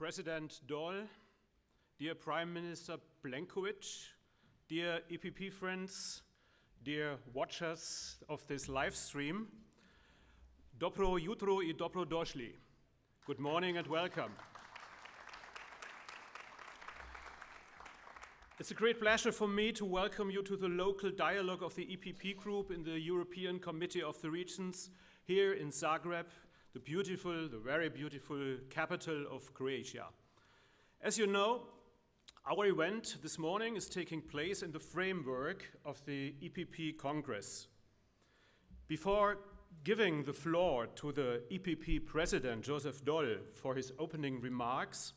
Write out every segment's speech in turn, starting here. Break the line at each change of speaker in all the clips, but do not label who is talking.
President Daul, dear Prime Minister Plenković, dear EPP friends, dear watchers of this live stream, Dobro jutro i dobro došli. Good morning and welcome. It's a great pleasure for me to welcome you to the local dialogue of the EPP group in the European Committee of the Regions here in Zagreb, the beautiful, the very beautiful capital of Croatia. As you know, our event this morning is taking place in the framework of the EPP Congress. Before giving the floor to the EPP President, Joseph Daul, for his opening remarks,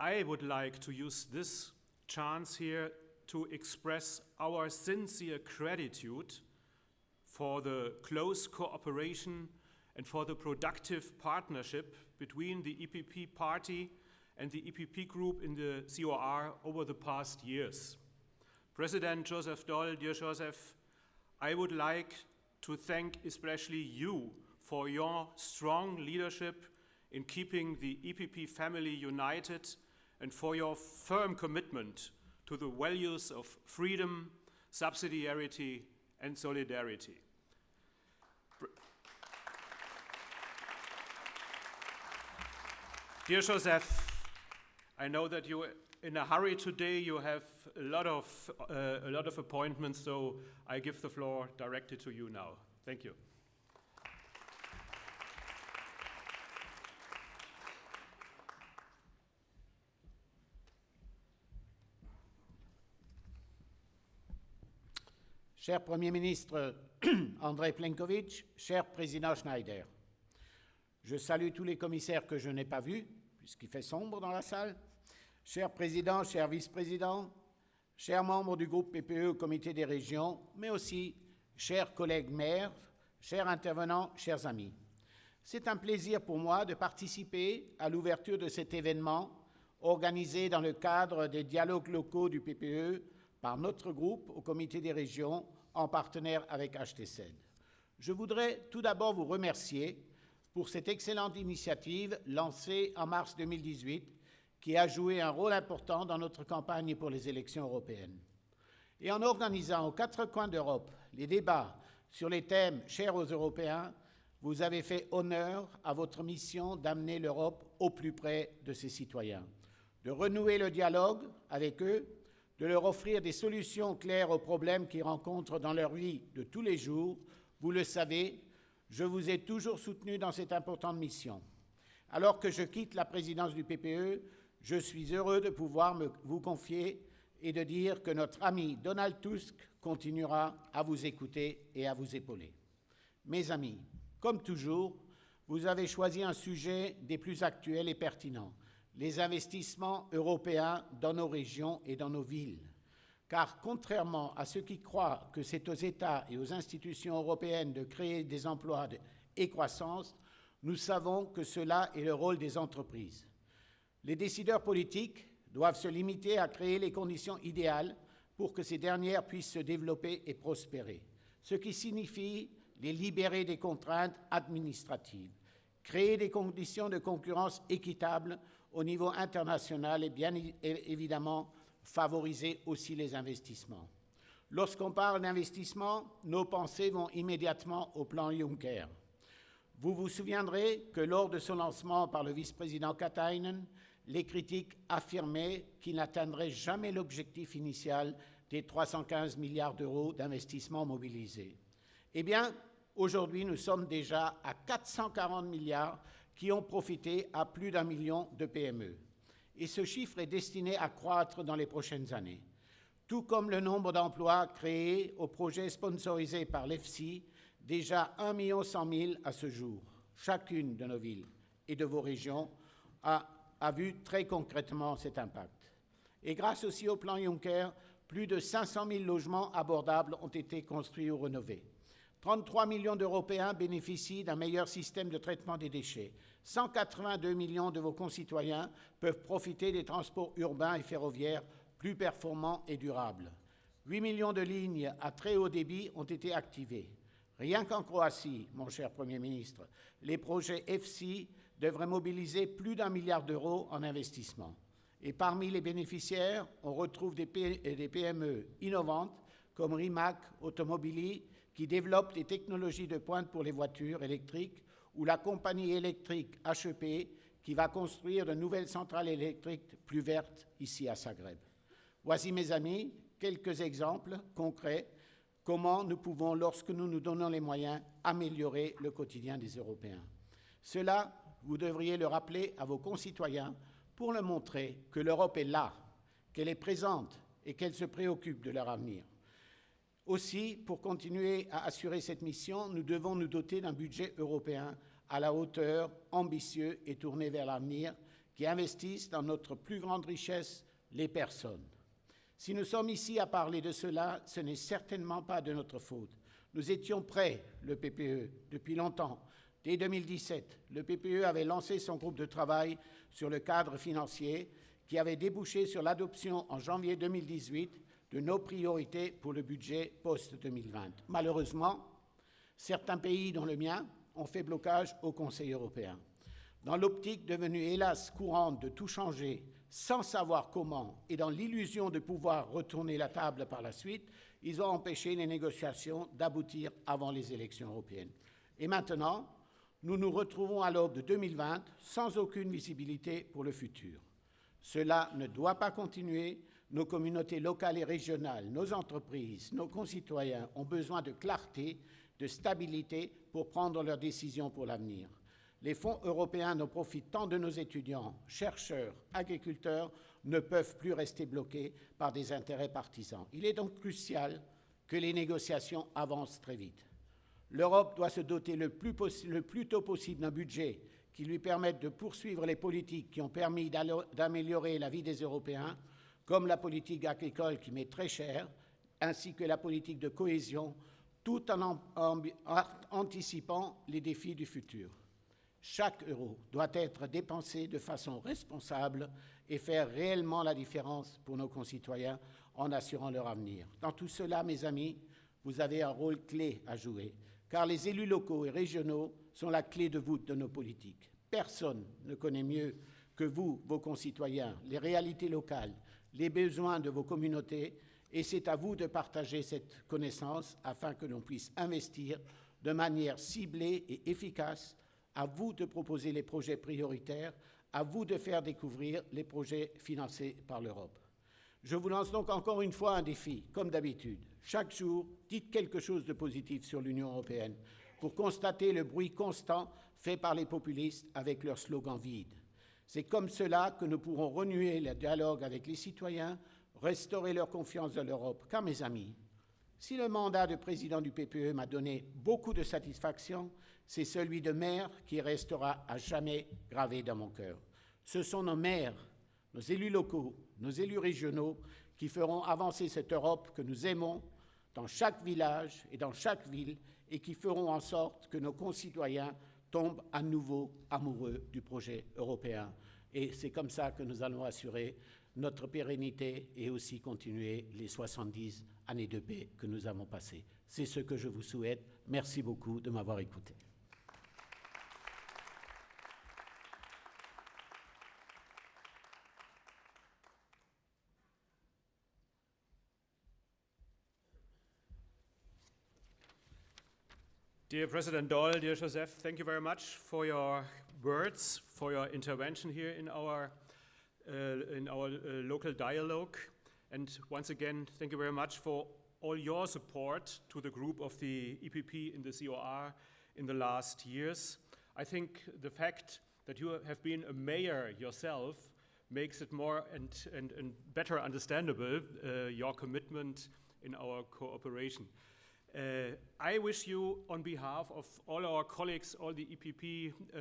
I would like to use this chance here to express our sincere gratitude for the close cooperation and for the productive partnership between the EPP party and the EPP group in the COR over the past years. President Joseph Daul, dear Joseph, I would like to thank especially you for your strong leadership in keeping the EPP family united and for your firm commitment to the values of freedom, subsidiarity, and solidarity. Dear Joseph, I know that you're in a hurry today. You have a lot of uh, a lot of appointments, so I give the floor directly to you now. Thank you.
Cher Premier ministre André Plenković, cher Président Schneider, je salue tous les commissaires que je n'ai pas vus, puisqu'il fait sombre dans la salle. Cher Président, cher Vice-président, chers membres du groupe PPE au Comité des régions, mais aussi chers collègues maires, chers intervenants, chers amis. C'est un plaisir pour moi de participer à l'ouverture de cet événement organisé dans le cadre des dialogues locaux du PPE par notre groupe au Comité des régions en partenaire avec HTC. Je voudrais tout d'abord vous remercier pour cette excellente initiative lancée en mars 2018 qui a joué un rôle important dans notre campagne pour les élections européennes. Et en organisant aux quatre coins d'Europe les débats sur les thèmes chers aux Européens, vous avez fait honneur à votre mission d'amener l'Europe au plus près de ses citoyens, de renouer le dialogue avec eux, de leur offrir des solutions claires aux problèmes qu'ils rencontrent dans leur vie de tous les jours. Vous le savez, je vous ai toujours soutenu dans cette importante mission. Alors que je quitte la présidence du PPE, je suis heureux de pouvoir vous confier et de dire que notre ami Donald Tusk continuera à vous écouter et à vous épauler. Mes amis, comme toujours, vous avez choisi un sujet des plus actuels et pertinents, les investissements européens dans nos régions et dans nos villes car contrairement à ceux qui croient que c'est aux États et aux institutions européennes de créer des emplois et croissance, nous savons que cela est le rôle des entreprises. Les décideurs politiques doivent se limiter à créer les conditions idéales pour que ces dernières puissent se développer et prospérer, ce qui signifie les libérer des contraintes administratives, créer des conditions de concurrence équitables au niveau international et bien évidemment favoriser aussi les investissements. Lorsqu'on parle d'investissement, nos pensées vont immédiatement au plan Juncker. Vous vous souviendrez que lors de son lancement par le vice-président Katainen, les critiques affirmaient qu'il n'atteindrait jamais l'objectif initial des 315 milliards d'euros d'investissement mobilisés. Eh bien, aujourd'hui, nous sommes déjà à 440 milliards qui ont profité à plus d'un million de PME et ce chiffre est destiné à croître dans les prochaines années, tout comme le nombre d'emplois créés au projet sponsorisé par l'EFSI, déjà 1 100 000 à ce jour. Chacune de nos villes et de vos régions a, a vu très concrètement cet impact. Et grâce aussi au plan Juncker, plus de 500 000 logements abordables ont été construits ou rénovés. 33 millions d'Européens bénéficient d'un meilleur système de traitement des déchets. 182 millions de vos concitoyens peuvent profiter des transports urbains et ferroviaires plus performants et durables. 8 millions de lignes à très haut débit ont été activées. Rien qu'en Croatie, mon cher Premier ministre, les projets EFSI devrait mobiliser plus d'un milliard d'euros en investissement. Et parmi les bénéficiaires, on retrouve des PME innovantes comme Rimac Automobili, qui développe des technologies de pointe pour les voitures électriques, ou la compagnie électrique HEP, qui va construire de nouvelles centrales électriques plus vertes ici à Zagreb. Voici, mes amis, quelques exemples concrets comment nous pouvons, lorsque nous nous donnons les moyens, améliorer le quotidien des Européens. Cela, vous devriez le rappeler à vos concitoyens pour leur montrer que l'Europe est là, qu'elle est présente et qu'elle se préoccupe de leur avenir. Aussi, pour continuer à assurer cette mission, nous devons nous doter d'un budget européen à la hauteur, ambitieux et tourné vers l'avenir, qui investisse dans notre plus grande richesse, les personnes. Si nous sommes ici à parler de cela, ce n'est certainement pas de notre faute. Nous étions prêts, le PPE, depuis longtemps. Dès 2017, le PPE avait lancé son groupe de travail sur le cadre financier qui avait débouché sur l'adoption en janvier 2018 de nos priorités pour le budget post-2020. Malheureusement, certains pays, dont le mien, ont fait blocage au Conseil européen. Dans l'optique devenue hélas courante de tout changer sans savoir comment et dans l'illusion de pouvoir retourner la table par la suite, ils ont empêché les négociations d'aboutir avant les élections européennes. Et maintenant, nous nous retrouvons à l'aube de 2020 sans aucune visibilité pour le futur. Cela ne doit pas continuer. Nos communautés locales et régionales, nos entreprises, nos concitoyens ont besoin de clarté, de stabilité pour prendre leurs décisions pour l'avenir les fonds européens ne profitent tant de nos étudiants, chercheurs, agriculteurs, ne peuvent plus rester bloqués par des intérêts partisans. Il est donc crucial que les négociations avancent très vite. L'Europe doit se doter le plus, le plus tôt possible d'un budget qui lui permette de poursuivre les politiques qui ont permis d'améliorer la vie des Européens, comme la politique agricole qui m'est très chère, ainsi que la politique de cohésion, tout en, en anticipant les défis du futur. Chaque euro doit être dépensé de façon responsable et faire réellement la différence pour nos concitoyens en assurant leur avenir. Dans tout cela, mes amis, vous avez un rôle clé à jouer, car les élus locaux et régionaux sont la clé de voûte de nos politiques. Personne ne connaît mieux que vous, vos concitoyens, les réalités locales, les besoins de vos communautés, et c'est à vous de partager cette connaissance afin que l'on puisse investir de manière ciblée et efficace à vous de proposer les projets prioritaires, à vous de faire découvrir les projets financés par l'Europe. Je vous lance donc encore une fois un défi, comme d'habitude. Chaque jour, dites quelque chose de positif sur l'Union européenne pour constater le bruit constant fait par les populistes avec leurs slogans vides. C'est comme cela que nous pourrons renouer le dialogue avec les citoyens, restaurer leur confiance dans l'Europe. Car, mes amis, si le mandat de président du PPE m'a donné beaucoup de satisfaction, c'est celui de maire qui restera à jamais gravé dans mon cœur. Ce sont nos maires, nos élus locaux, nos élus régionaux qui feront avancer cette Europe que nous aimons dans chaque village et dans chaque ville et qui feront en sorte que nos concitoyens tombent à nouveau amoureux du projet européen. Et c'est comme ça que nous allons assurer notre pérennité et aussi continuer les 70 années de paix que nous avons passées. C'est ce que je vous souhaite. Merci beaucoup de m'avoir écouté.
Dear President Daul, dear Joseph, thank you very much for your words, for your intervention here in our, uh, in our uh, local dialogue. And once again, thank you very much for all your support to the group of the EPP in the COR in the last years. I think the fact that you have been a mayor yourself makes it more and, and, and better understandable, uh, your commitment in our cooperation. Uh, I wish you, on behalf of all our colleagues, all the EPP uh,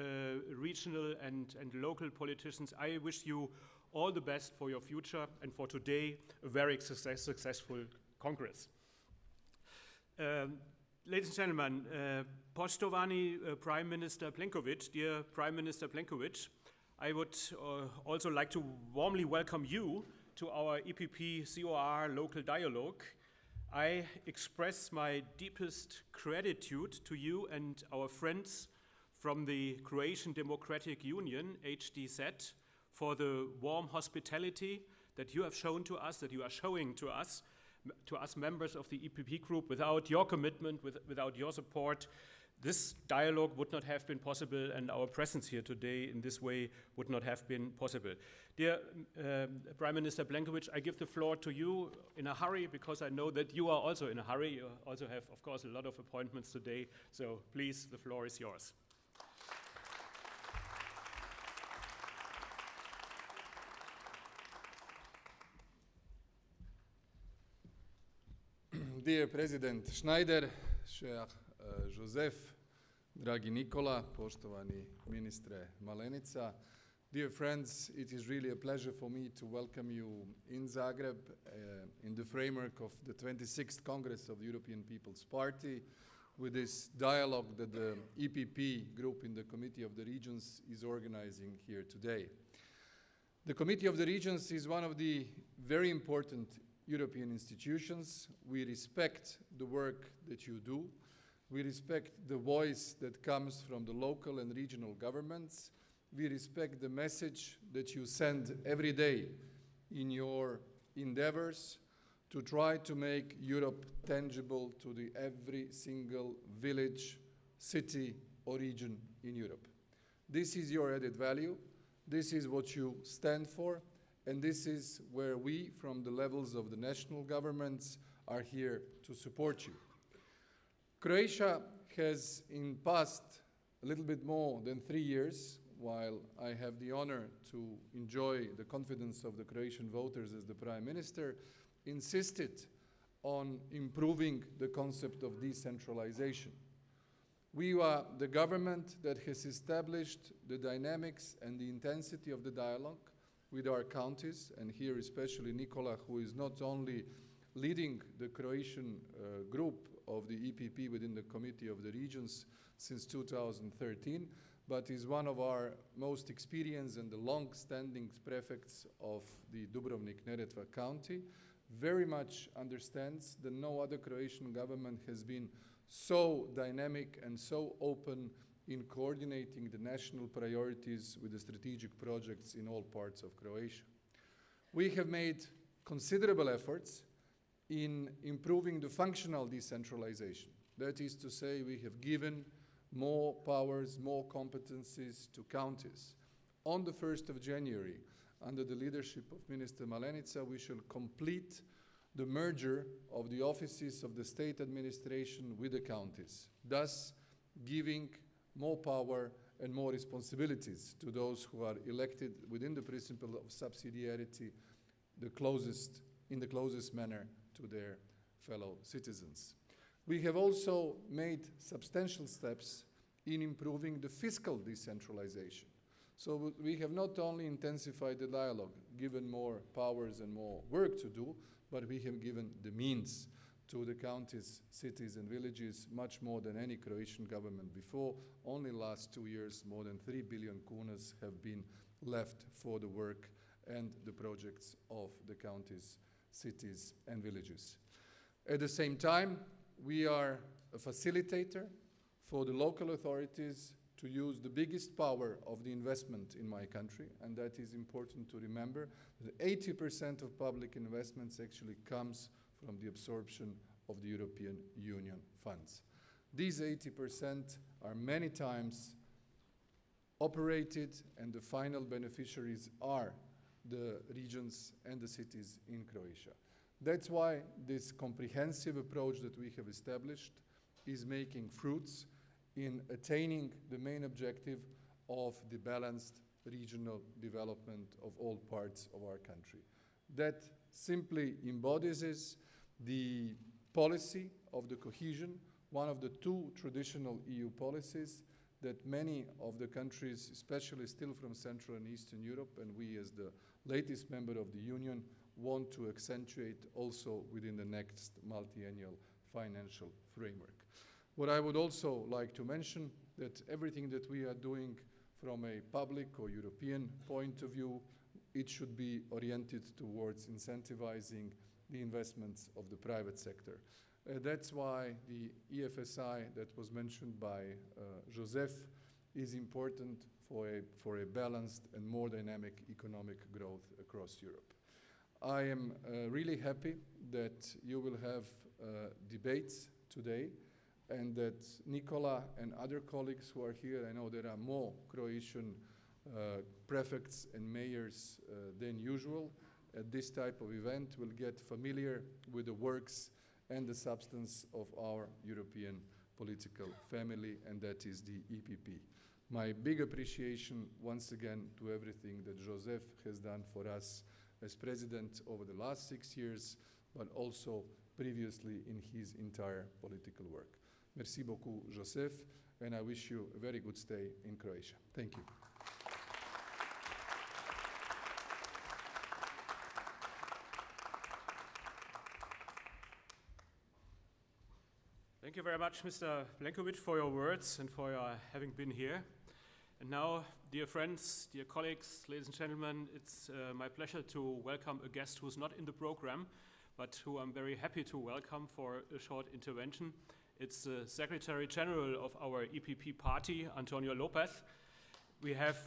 regional and, and local politicians, I wish you all the best for your future and for today, a very success successful Congress. Um, ladies and gentlemen, uh, Poštovani uh, Prime Minister Plenković, dear Prime Minister Plenković, I would uh, also like to warmly welcome you to our EPP COR local dialogue I express my deepest gratitude to you and our friends from the Croatian Democratic Union, HDZ, for the warm hospitality that you have shown to us, that you are showing to us, to us members of the EPP group. Without your commitment, with, without your support, this dialogue would not have been possible and our presence here today in this way would not have been possible. Dear um, Prime Minister Plenković, I give the floor to you in a hurry because I know that you are also in a hurry. You also have, of course, a lot of appointments today. So please, the floor is yours.
Dear President Schneider, uh, Joseph, dragi Nikola, poštovani ministre Malenica, dear friends, it is really a pleasure for me to welcome you in Zagreb uh, in the framework of the 26th Congress of the European People's Party with this dialogue that the EPP group in the Committee of the Regions is organizing here today. The Committee of the Regions is one of the very important European institutions. We respect the work that you do. We respect the voice that comes from the local and regional governments. We respect the message that you send every day in your endeavors to try to make Europe tangible to the every single village, city or region in Europe. This is your added value. This is what you stand for. And this is where we, from the levels of the national governments, are here to support you. Croatia has in past a little bit more than three years, while I have the honor to enjoy the confidence of the Croatian voters as the Prime Minister, insisted on improving the concept of decentralization. We are the government that has established the dynamics and the intensity of the dialogue with our counties, and here especially Nikola, who is not only leading the Croatian uh, group of the EPP within the Committee of the Regions since 2013, but is one of our most experienced and the long-standing prefects of the Dubrovnik-Neretva County, very much understands that no other Croatian government has been so dynamic and so open in coordinating the national priorities with the strategic projects in all parts of Croatia. We have made considerable efforts in improving the functional decentralization. That is to say, we have given more powers, more competencies to counties. On the 1st of January, under the leadership of Minister Malenica, we shall complete the merger of the offices of the state administration with the counties, thus giving more power and more responsibilities to those who are elected within the principle of subsidiarity the closest, in the closest manner to their fellow citizens. We have also made substantial steps in improving the fiscal decentralization. So we have not only intensified the dialogue, given more powers and more work to do, but we have given the means to the counties, cities and villages much more than any Croatian government before. Only last two years, more than 3 billion kunas have been left for the work and the projects of the counties, cities and villages. At the same time, we are a facilitator for the local authorities to use the biggest power of the investment in my country, and that is important to remember, that 80% of public investments actually comes from the absorption of the European Union funds. These 80% are many times operated and the final beneficiaries are the regions and the cities in Croatia. That's why this comprehensive approach that we have established is making fruits in attaining the main objective of the balanced regional development of all parts of our country. That simply embodies the policy of the cohesion, one of the two traditional EU policies that many of the countries, especially still from Central and Eastern Europe, and we as the latest member of the Union, want to accentuate also within the next multi-annual financial framework. What I would also like to mention that everything that we are doing from a public or European point of view, it should be oriented towards incentivizing the investments of the private sector. Uh, that's why the EFSI that was mentioned by uh, Joseph is important for a, for a balanced and more dynamic economic growth across Europe. I am uh, really happy that you will have uh, debates today and that Nicola and other colleagues who are here, I know there are more Croatian uh, prefects and mayors uh, than usual at this type of event, will get familiar with the works and the substance of our European political family, and that is the EPP. My big appreciation once again to everything that Joseph has done for us as president over the last six years, but also previously in his entire political work. Merci beaucoup, Joseph, and I wish you a very good stay in Croatia. Thank you.
Very much, Mr. Plenkovic, for your words and for your having been here. And now, dear friends, dear colleagues, ladies and gentlemen, it's uh, my pleasure to welcome a guest who's not in the program, but who I'm very happy to welcome for a short intervention. It's the Secretary General of our EPP party, Antonio Lopez. We have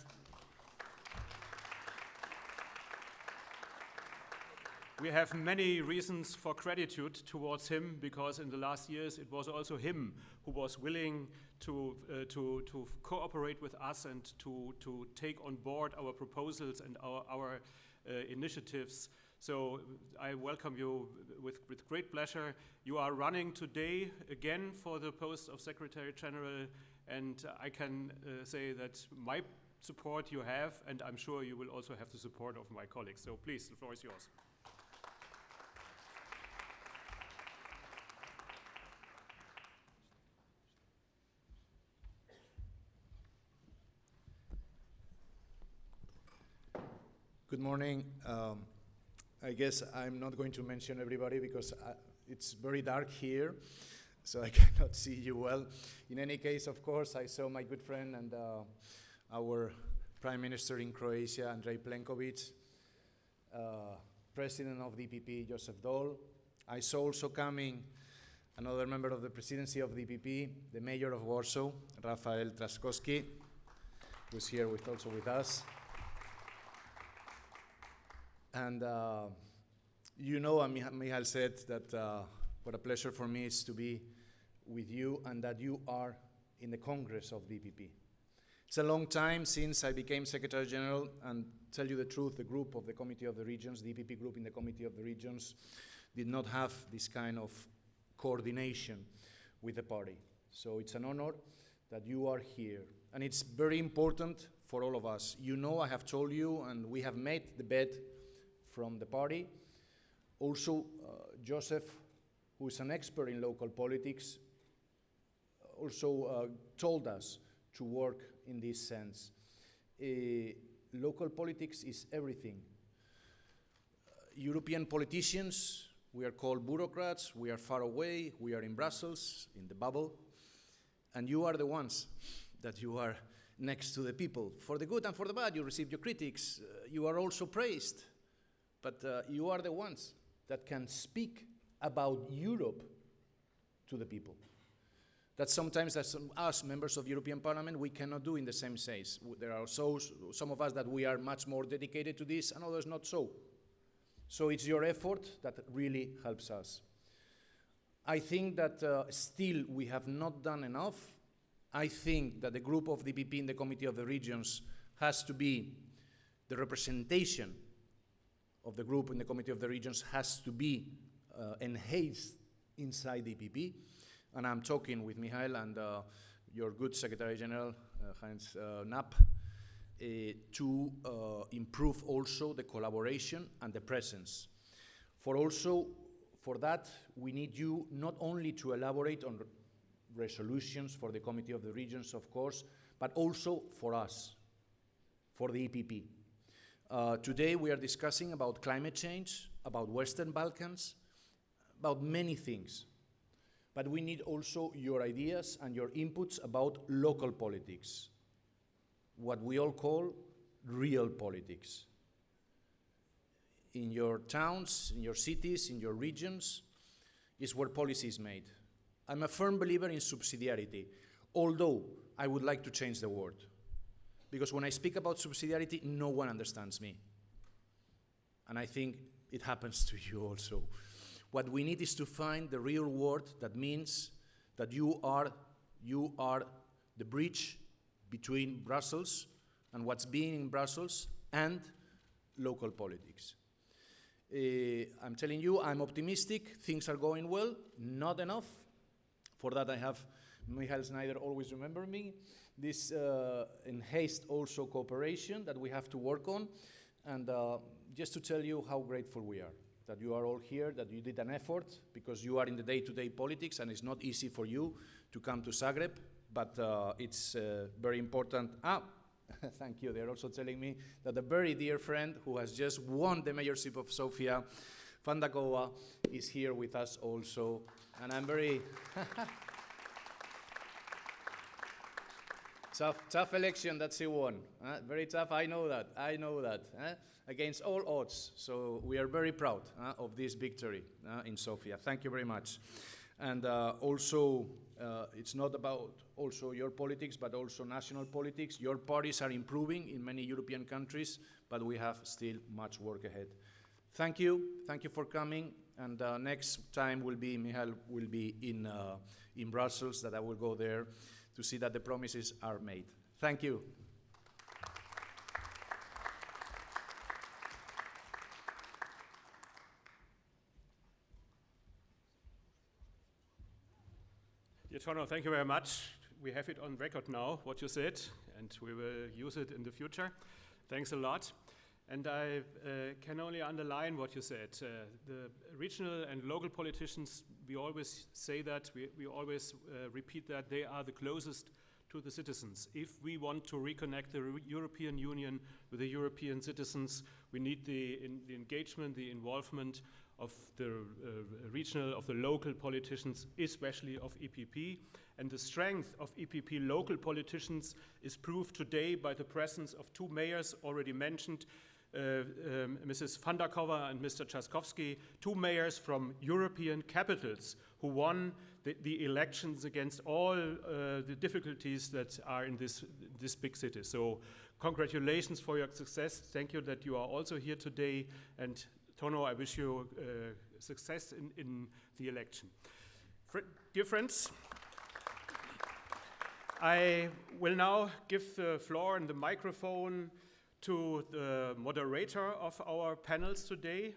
We have many reasons for gratitude towards him because in the last years it was also him who was willing to, uh, to, to cooperate with us and to, to take on board our proposals and our, our uh, initiatives. So I welcome you with, with great pleasure. You are running today again for the post of Secretary General and I can uh, say that my support you have and I'm sure you will also have the support of my colleagues. So please, the floor is yours.
Good morning. Um, I guess I'm not going to mention everybody because I, it's very dark here, so I cannot see you well. In any case, of course, I saw my good friend and uh, our Prime Minister in Croatia, Andrej Plenković, uh, President of DPP, Joseph Daul. I saw also coming another member of the presidency of DPP, the Mayor of Warsaw, Rafael Trzaskowski, who's here with, also with us. And uh, you know, and Michal said that uh, what a pleasure for me is to be with you and that you are in the Congress of DPP. It's a long time since I became Secretary General, and tell you the truth, the group of the Committee of the Regions, the EPP group in the Committee of the Regions, did not have this kind of coordination with the party. So it's an honor that you are here. And it's very important for all of us. You know, I have told you, and we have made the bet from the party. Also, uh, Joseph, who is an expert in local politics, also uh, told us to work in this sense. Uh, local politics is everything. European politicians, we are called bureaucrats, we are far away, we are in Brussels, in the bubble, and you are the ones that you are next to the people. For the good and for the bad, you receive your critics. Uh, you are also praised. But uh, you are the ones that can speak about Europe to the people. That sometimes, as us, members of European Parliament, we cannot do in the same sense. There are so, some of us that we are much more dedicated to this, and others not so. So it's your effort that really helps us. I think that uh, still we have not done enough. I think that the group of DPP in the Committee of the Regions has to be the representation of the group in the Committee of the Regions has to be uh, enhanced inside the EPP. And I'm talking with Michael and uh, your good Secretary General, uh, Heinz uh, Knapp, uh, to improve also the collaboration and the presence. For also, for that, we need you not only to elaborate on resolutions for the Committee of the Regions, of course, but also for us, for the EPP. Uh, today we are discussing about climate change, about Western Balkans, about many things. But we need also your ideas and your inputs about local politics, what we all call real politics. In your towns, in your cities, in your regions, is where policy is made. I'm a firm believer in subsidiarity, although I would like to change the word. Because when I speak about subsidiarity, no one understands me. And I think it happens to you also. What we need is to find the real word that means that you are, you are the bridge between Brussels and what's being in Brussels and local politics. Uh, I'm telling you, I'm optimistic, things are going well, not enough. For that, I have Michael Schneider always remember me. This uh, enhanced also cooperation that we have to work on. And uh, just to tell you how grateful we are that you are all here, that you did an effort, because you are in the day-to-day politics and it's not easy for you to come to Zagreb, but uh, it's uh, very important. Ah, thank you. They're also telling me that a very dear friend who has just won the mayorship of Sofia, Fandakova, is here with us also. And I'm very tough, tough election that she won. huh? very tough. I know that. I know that. huh? Against all odds. So we are very proud huh, of this victory uh, in Sofia. Thank you very much. And uh, also, uh, it's not about also your politics, but also national politics. Your parties are improving in many European countries, but we have still much work ahead. Thank you. Thank you for coming. And uh, next time will be, Michal will be in, uh, in Brussels, that I will go there to see that the promises are made. Thank you.
Dear Tono, thank you very much. We have it on record now, what you said, and we will use it in the future. Thanks a lot. And I uh, can only underline what you said. Uh, the regional and local politicians, we always say that, we, we always uh, repeat that, they are the closest to the citizens. If we want to reconnect the European Union with the European citizens, we need the, in, the engagement, the involvement of the uh, regional, of the local politicians, especially of EPP. And the strength of EPP local politicians is proved today by the presence of two mayors already mentioned, um, Mrs. Fandakova and Mr. Trzaskowski, two mayors from European capitals who won the, the elections against all uh, the difficulties that are in this, this big city. So congratulations for your success. Thank you that you are also here today. And Tono, I wish you uh, success in, in the election. Fr dear friends, I will now give the floor and the microphone to the moderator of our panels today.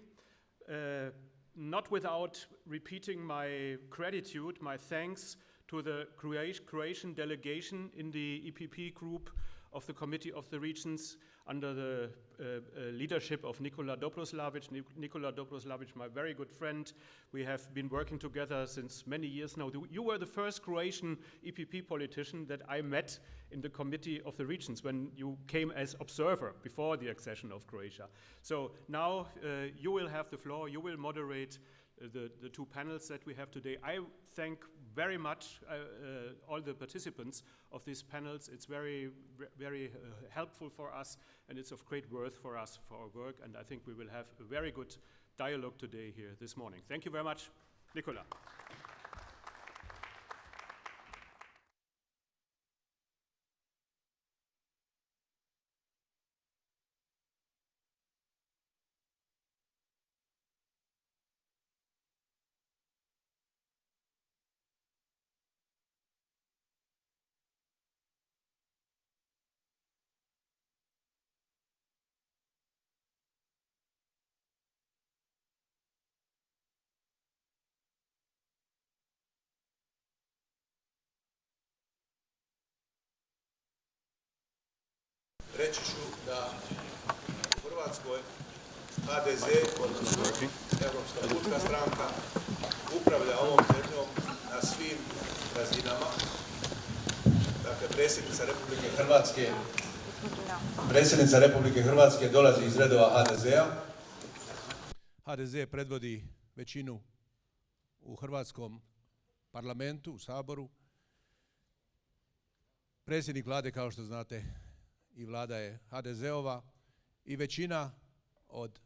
Uh, not without repeating my gratitude, my thanks to the Croatian delegation in the EPP group of the Committee of the Regions under the uh, uh, leadership of Nikola Dobroslavic. Nik- Nikola Dobroslavic, my very good friend. We have been working together since many years now. You were the first Croatian EPP politician that I met in the Committee of the Regions when you came as observer before the accession of Croatia. So now uh, you will have the floor, you will moderate uh, the, the two panels that we have today. I thank very much uh, uh, all the participants of these panels. It's very, very uh, helpful for us and it's of great worth for us for our work. And I think we will have a very good dialogue today here this morning. Thank you very much, Nicola.
Reći ću da u Hrvatskoj HDZ, odnosno Europska pučka stranka, upravlja ovom zemljom na svim razinama. Dakle, predsjednica Republike Hrvatske, predsjednica Republike Hrvatske dolazi iz redova HDZ-a.
HDZ predvodi većinu u hrvatskom parlamentu, u Saboru. Predsjednik vlade, kao što znate, i vlada je HDZ-ova i većina od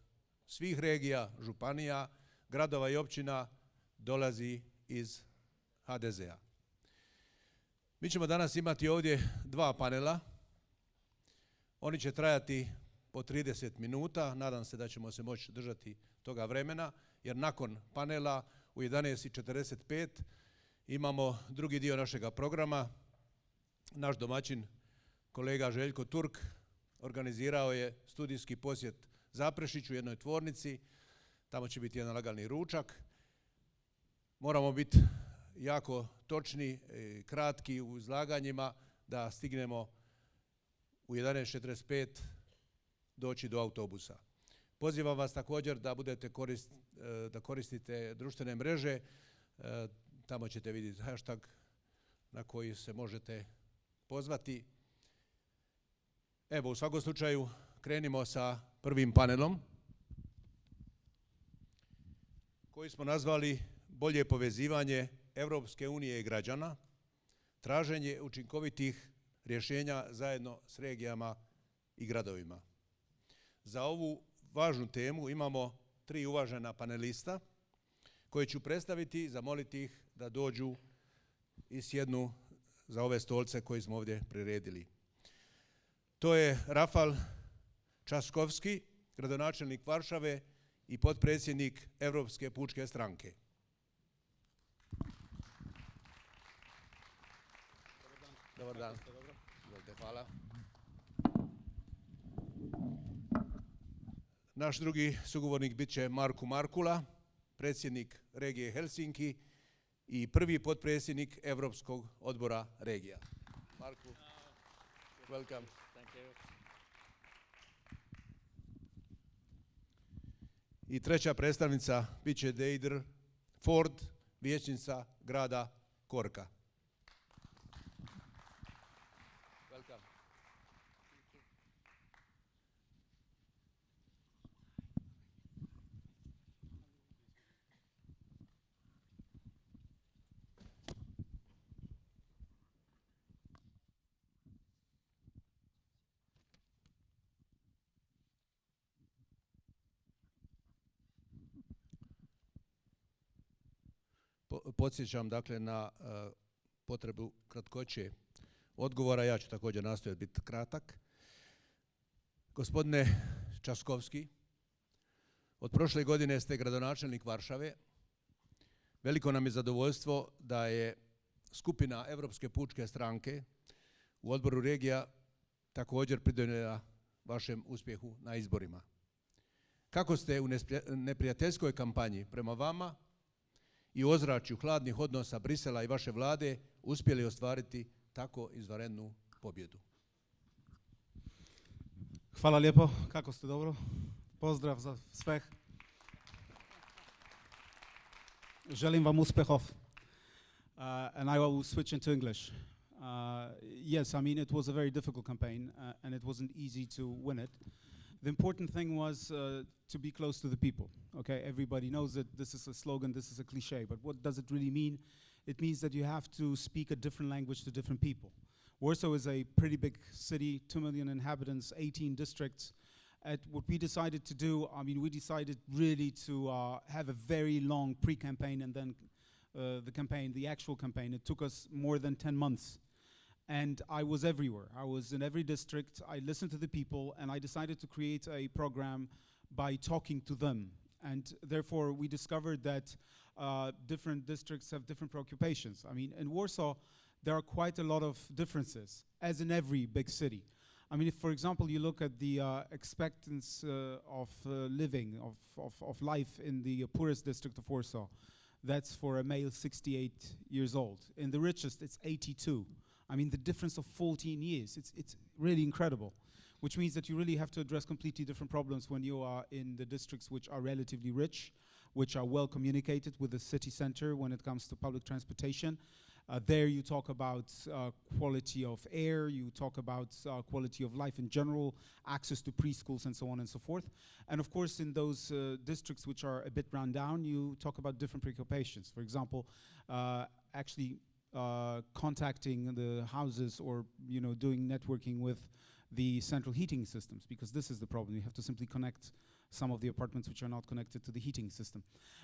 svih regija, županija, gradova i općina dolazi iz HDZ-a. Mi ćemo danas imati ovdje dva panela. Oni će trajati po 30 minuta. Nadam se da ćemo se moći držati toga vremena, jer nakon panela u 11.45 imamo drugi dio našega programa. Naš domaćin, kolega Željko Turk, organizirao je studijski posjet Zaprešiću u jednoj tvornici. Tamo će biti jedan lagani ručak. Moramo biti jako točni, i kratki u izlaganjima da stignemo u 11.45 doći do autobusa. Pozivam vas također da budete korist, e, da koristite društvene mreže, e, tamo ćete vidjeti hashtag na koji se možete pozvati. Evo, u svakom slučaju krenimo sa prvim panelom koji smo nazvali bolje povezivanje Europske unije i građana, traženje učinkovitih rješenja zajedno s regijama i gradovima. Za ovu važnu temu imamo tri uvažena panelista koje ću predstaviti i zamoliti ih da dođu i sjednu za ove stolce koje smo ovdje priredili. To je Rafal Časkovski, gradonačelnik Varšave i potpredsjednik Europske pučke stranke. Dobar dan. Hvala. Naš drugi sugovornik bit će Marku Markula, predsjednik regije Helsinki i prvi potpredsjednik Europskog odbora regija. Marku, welcome. I treća predstavnica bit će Deidre Ford, vijećnica grada Korka. Welcome. Po- Podsjećam dakle na e, potrebu kratkoće odgovora, ja ću također nastojati biti kratak. Gospodine Časkovski, od prošle godine ste gradonačelnik Varšave. Veliko nam je zadovoljstvo da je skupina Europske pučke stranke u odboru regija također pridonijela vašem uspjehu na izborima. Kako ste u neprijateljskoj kampanji prema vama i ozračju hladnih odnosa Brisela i vaše vlade uspjeli ostvariti tako izvanrednu pobjedu?
Hvala lijepo, kako ste dobro? Pozdrav za sveh. Želim vam uspehov. Uh, and I will switch into English. Uh, yes, I mean, it was a very difficult campaign uh, and it wasn't easy to win it. The important thing was uh, to be close to the people. Okay, everybody knows that this is a slogan, this is a cliche, but what does it really mean? It means that you have to speak a different language to different people. Warsaw is a pretty big city, 2 million inhabitants, 18 districts. At what we decided to do, I mean, we decided really to uh, have a very long pre campaign and then uh, the campaign, the actual campaign. It took us more than 10 months. And I was everywhere. I was in every district. I listened to the people, and I decided to create a program by talking to them. And therefore, we discovered that uh, different districts have different preoccupations. I mean, in Warsaw, there are quite a lot of differences, as in every big city. I mean, if, for example, you look at the uh, expectancy uh, of uh, living, of, of, of life in the poorest district of Warsaw, that's for a male 68 years old. In the richest, it's 82. I mean, the difference of 14 years, it's, it's really incredible. Which means that you really have to address completely different problems when you are in the districts which are relatively rich, which are well communicated with the city center when it comes to public transportation. Uh, there you talk about uh, quality of air, you talk about uh, quality of life in general, access to preschools and so on and so forth. And of course, in those uh, districts which are a bit run down, you talk about different preoccupations. For example, uh, actually uh, contacting the houses or you know doing networking with the central heating systems because this is the problem. You have to simply connect some of the apartments which are not connected to the heating system.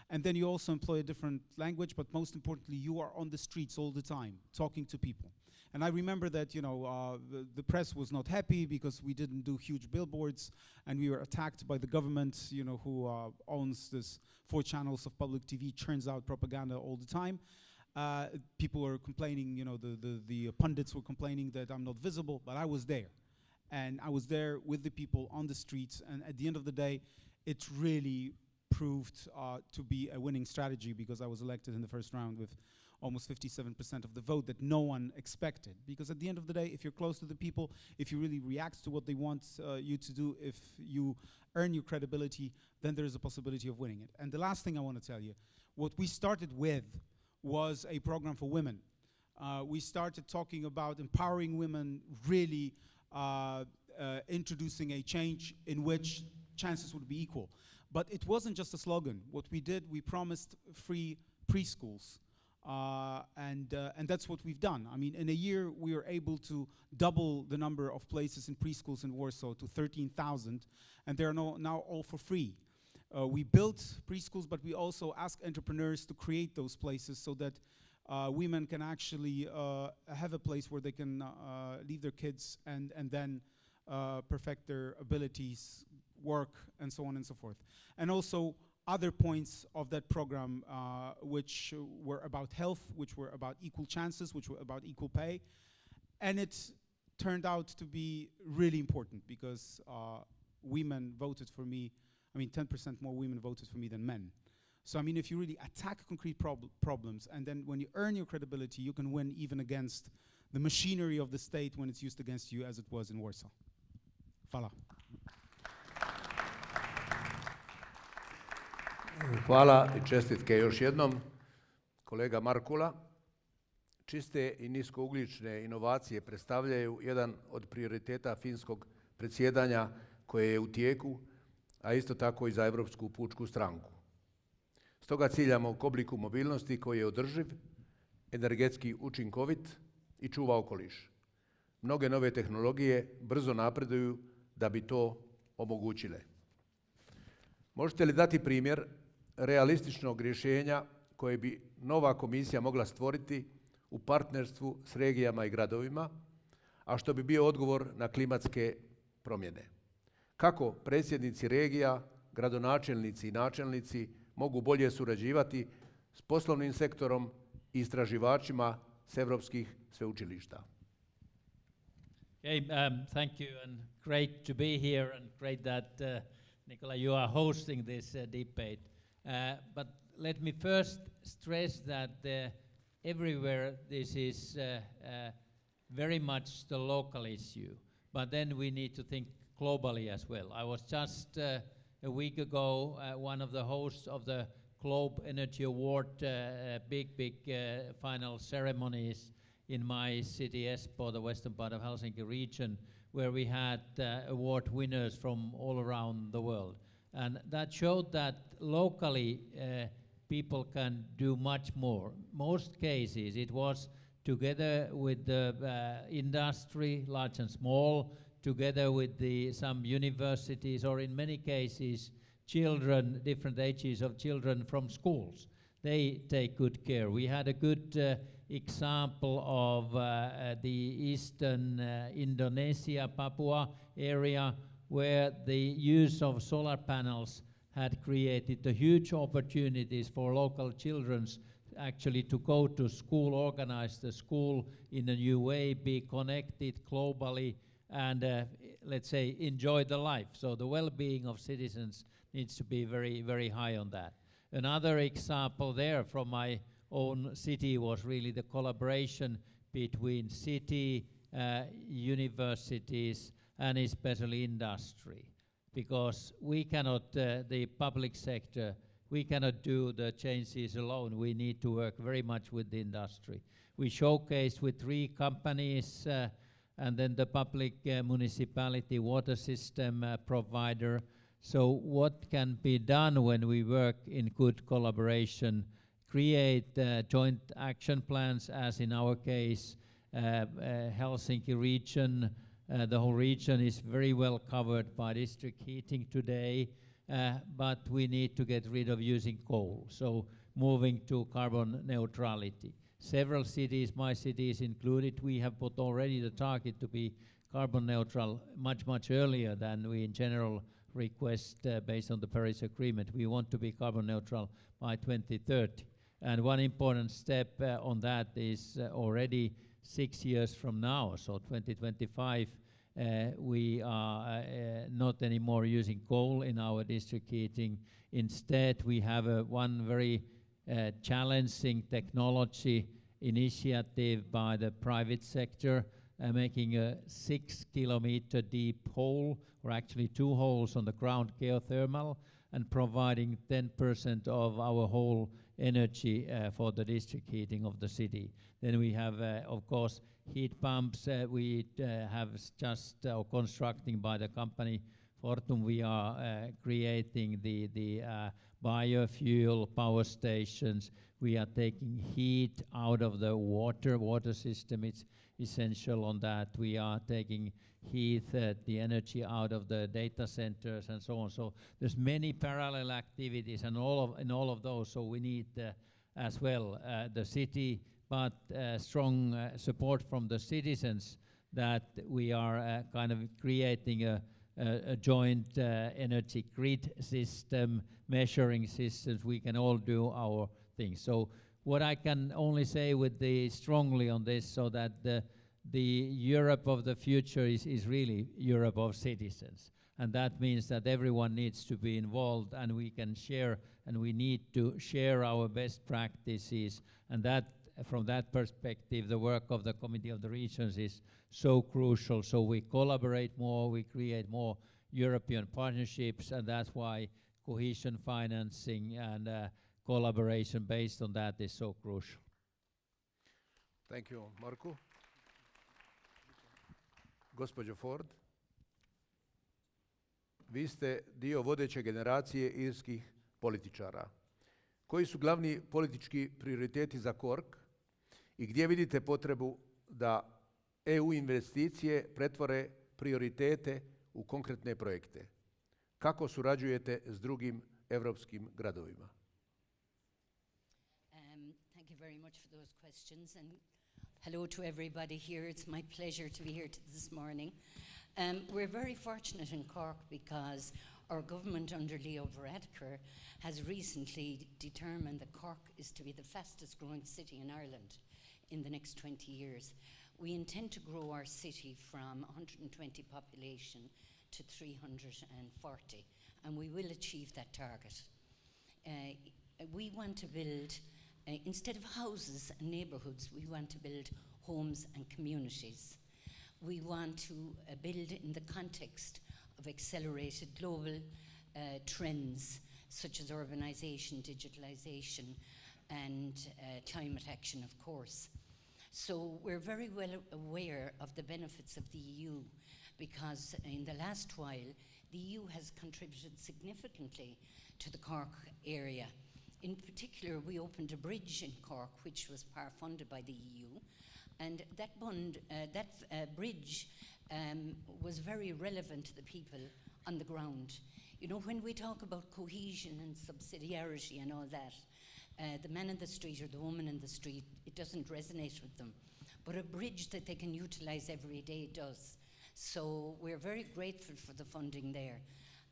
And then you also employ a different language, but most importantly, you are on the streets all the time, talking to people. And I remember that, you know, uh, the, the press was not happy because we didn't do huge billboards and we were attacked by the government, you know, who uh, owns this four channels of public TV, churns out propaganda all the time. Uh, people were complaining, you know, the, the, the pundits were complaining that I'm not visible, but I was there. And I was there with the people on the streets, and at the end of the day, it really proved uh, to be a winning strategy because I was elected in the first round with almost 57% of the vote that no one expected. Because at the end of the day, if you're close to the people, if you really react to what they want uh, you to do, if you earn your credibility, then there is a possibility of winning it. And the last thing I want to tell you, what we started with was a program for women. Uh, we started talking about empowering women, really uh, uh, introducing a change in which chances would be equal. But it wasn't just a slogan. What we did, we promised free preschools. Uh, and, uh, and that's what we've done. I mean, in a year, we were able to double the number of places in preschools in Warsaw to 13,000, and they're no, now all for free. Uh, we built preschools, but we also ask entrepreneurs to create those places so that uh, women can actually uh, have a place where they can uh, leave their kids and, and then perfect their abilities, work, and so on and so forth. And also, other points of that program uh, which were about health, which were about equal chances, which were about equal pay. And it turned out to be really important because uh, women voted for me, I mean 10% more women voted for me than men. So I mean if you really attack concrete prob problems and then when you earn your credibility you can win even against the machinery of the state when it's used against you as it was in Warsaw. Hvala.
Hvala i čestitke još jednom. Kolega Markula, čiste i niskougljične inovacije predstavljaju jedan od prioriteta finskog predsjedanja koje je u tijeku, a isto tako i za Europsku pučku stranku. Stoga ciljamo k obliku mobilnosti koji je održiv, energetski učinkovit i čuva okoliš. Mnoge nove tehnologije brzo napreduju da bi to omogućile. Možete li dati primjer realističnog rješenja koje bi nova komisija mogla stvoriti u partnerstvu s regijama i gradovima, a što bi bio odgovor na klimatske promjene. Kako predsjednici regija, gradonačelnici i načelnici mogu bolje surađivati s poslovnim sektorom i istraživačima s evropskih sveučilišta.
Okay, um, thank you and great to be here and great that uh, you are hosting this uh, debate. Uh, but let me first stress that uh, everywhere this is uh, very much the local issue. But then we need to think globally as well. I was just a week ago one of the hosts of the Globe Energy Award big, big final ceremonies in my city, Espoo, the western part of Helsinki region, where we had uh, award winners from all around the world. And that showed that locally uh, people can do much more. Most cases it was together with the uh, industry, large and small, together with the, some universities, or in many cases, children, different ages of children from schools. They take good care. We had a good uh, example of uh, uh the eastern uh, Indonesia, Papua area, where the use of solar panels had created the huge opportunities for local children actually to go to school, organize the school in a new way, be connected globally, and uh, let's say enjoy the life. So the well-being of citizens needs to be very, very high on that. Another example there from my own city was really the collaboration between city, uh, universities, and especially industry. Because we cannot, uh, the public sector, we cannot do the changes alone. We need to work very much with the industry. We showcased with three companies uh, and then the public uh, municipality water system uh, provider. So what can be done when we work in good collaboration, create uh, joint action plans as in our case, uh, uh, Helsinki region, uh, the whole region is very well covered by district heating today, but we need to get rid of using coal. So moving to carbon neutrality. Several cities, my cities included, we have put already the target to be carbon neutral much, much earlier than we in general request uh, based on the Paris Agreement. We want to be carbon neutral by 2030. And one important step uh, on that is uh, already six years from now, so 2025, uh, we are uh, uh, not anymore using coal in our district heating. Instead, we have one very challenging technology initiative by the private sector, uh, making a six kilometer deep hole, or actually two holes on the ground geothermal, and providing 10% of our whole energy uh, for the district heating of the city. Then we have, uh, of course, heat pumps. Uh, we uh, have just uh, constructing by the company Fortum. We are uh, creating the the uh, biofuel power stations. We are taking heat out of the water water system. It's essential on that. We are taking heat, uh, the energy out of the data centers and so on. So there's many parallel activities and all of in all of those. So we need uh, as well uh, the city, but uh, strong support from the citizens that we are kind of creating a, a, joint uh, energy grid system, measuring systems. We can all do our thing. So what I can only say with the strongly on this, so that the the Europe of the future is, is really Europe of citizens. And that means that everyone needs to be involved and we can share and we need to share our best practices. And that, from that perspective, the work of the Committee of the Regions is so crucial. So we collaborate more, we create more European partnerships, and that's why cohesion financing and uh, collaboration based on that is so crucial.
Thank you, Markku. Gospođo Forde, vi ste dio vodeće generacije irskih političara. Koji su glavni politički prioriteti za Cork i gdje vidite potrebu da EU investicije pretvore prioritete u konkretne projekte? Kako surađujete s drugim europskim gradovima?
Um, thank you very much for those questions and hello to everybody here. It's my pleasure to be here this morning. Um, we're very fortunate in Cork because our government under Leo Varadkar has recently determined that Cork is to be the fastest growing city in Ireland in the next 20 years. We intend to grow our city from 120 population to 340 and we will achieve that target. Uh, we want to build, uh, instead of houses and neighbourhoods, we want to build homes and communities. We want to uh, build in the context of accelerated global uh, trends such as urbanisation, digitalisation, and uh, climate action, of course. So we're very well aware of the benefits of the EU because in the last while, the EU has contributed significantly to the Cork area. In particular, we opened a bridge in Cork, which was part funded by the EU, and that, bund, uh, that uh, bridge um, was very relevant to the people on the ground. You know, when we talk about cohesion and subsidiarity and all that, uh, the man in the street or the woman in the street, it doesn't resonate with them. But a bridge that they can utilize every day does. So we're very grateful for the funding there.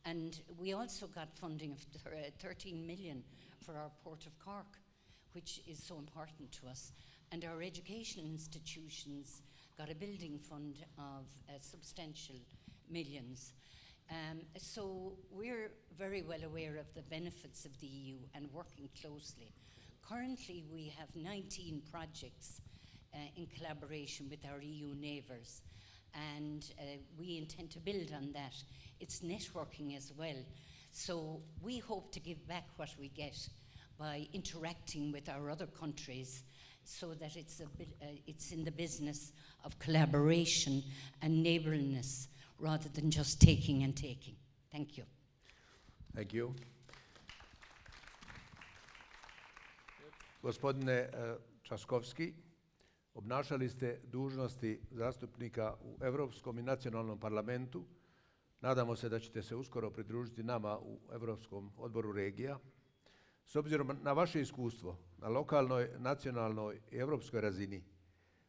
And we also got funding of uh, 13 million for our Port of Cork, which is so important to us. And our education institutions got a building fund of uh, substantial millions. Um, so we're very well aware of the benefits of the EU and working closely. Currently, we have 19 projects uh, in collaboration with our EU neighbours, and uh, we intend to build on that. It's networking as well. So we hope to give back what we get by interacting with our other countries so that it's, uh, it's in the business of collaboration and neighbourliness rather than just taking and taking. Thank you.
Thank you. Gospodine eh, Časkovski, obnašali ste dužnosti zastupnika u Europskom i nacionalnom parlamentu. Nadamo se da ćete se uskoro pridružiti nama u Europskom odboru regija. S obzirom na vaše iskustvo na lokalnoj, nacionalnoj i europskoj razini,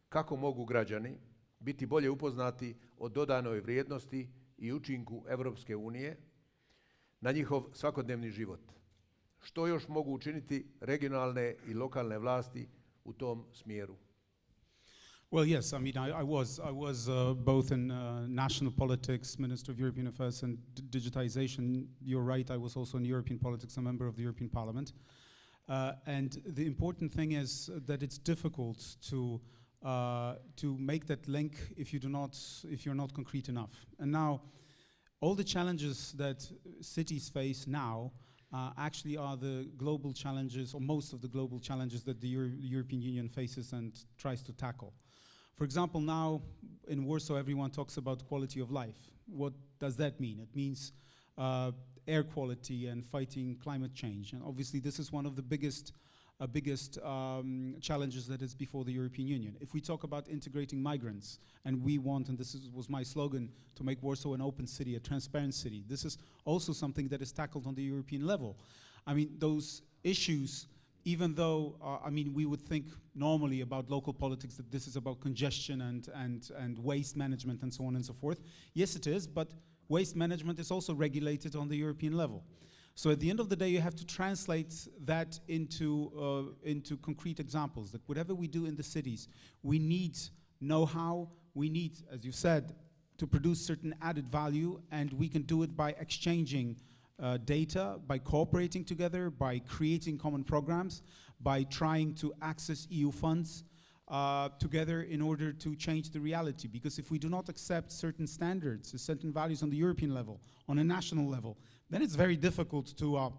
kako mogu građani biti bolje upoznati o dodanoj vrijednosti i učinku unije na njihov svakodnevni život? Što još mogu učiniti regionalne i lokalne vlasti u tom smjeru?
Well, yes. I mean, I, I was I was uh, both in uh, national politics, Minister of European Affairs and digitization. You're right. I was also in European politics, a member of the European Parliament. Uh, and the important thing is that it's difficult to uh, to make that link if you do not if you're not concrete enough. And now, all the challenges that cities face now uh, actually are the global challenges, or most of the global challenges that the Euro- European Union faces and tries to tackle. For example, now in Warsaw, everyone talks about quality of life. What does that mean? It means uh, air quality and fighting climate change. And obviously, this is one of the biggest, uh, biggest um, challenges that is before the European Union. If we talk about integrating migrants, and we want, and this is, was my slogan, to make Warsaw an open city, a transparent city, this is also something that is tackled on the European level. I mean, those issues even though, uh, I mean, we would think normally about local politics that this is about congestion and, and, and waste management and so on and so forth. Yes, it is, but waste management is also regulated on the European level. So at the end of the day, you have to translate that into, uh, into concrete examples, that whatever we do in the cities, we need know-how, we need, as you said, to produce certain added value, and we can do it by exchanging uh, data, by cooperating together, by creating common programs, by trying to access EU funds uh, together in order to change the reality. Because if we do not accept certain standards, certain values on the European level, on a national level, then it's very difficult to uh,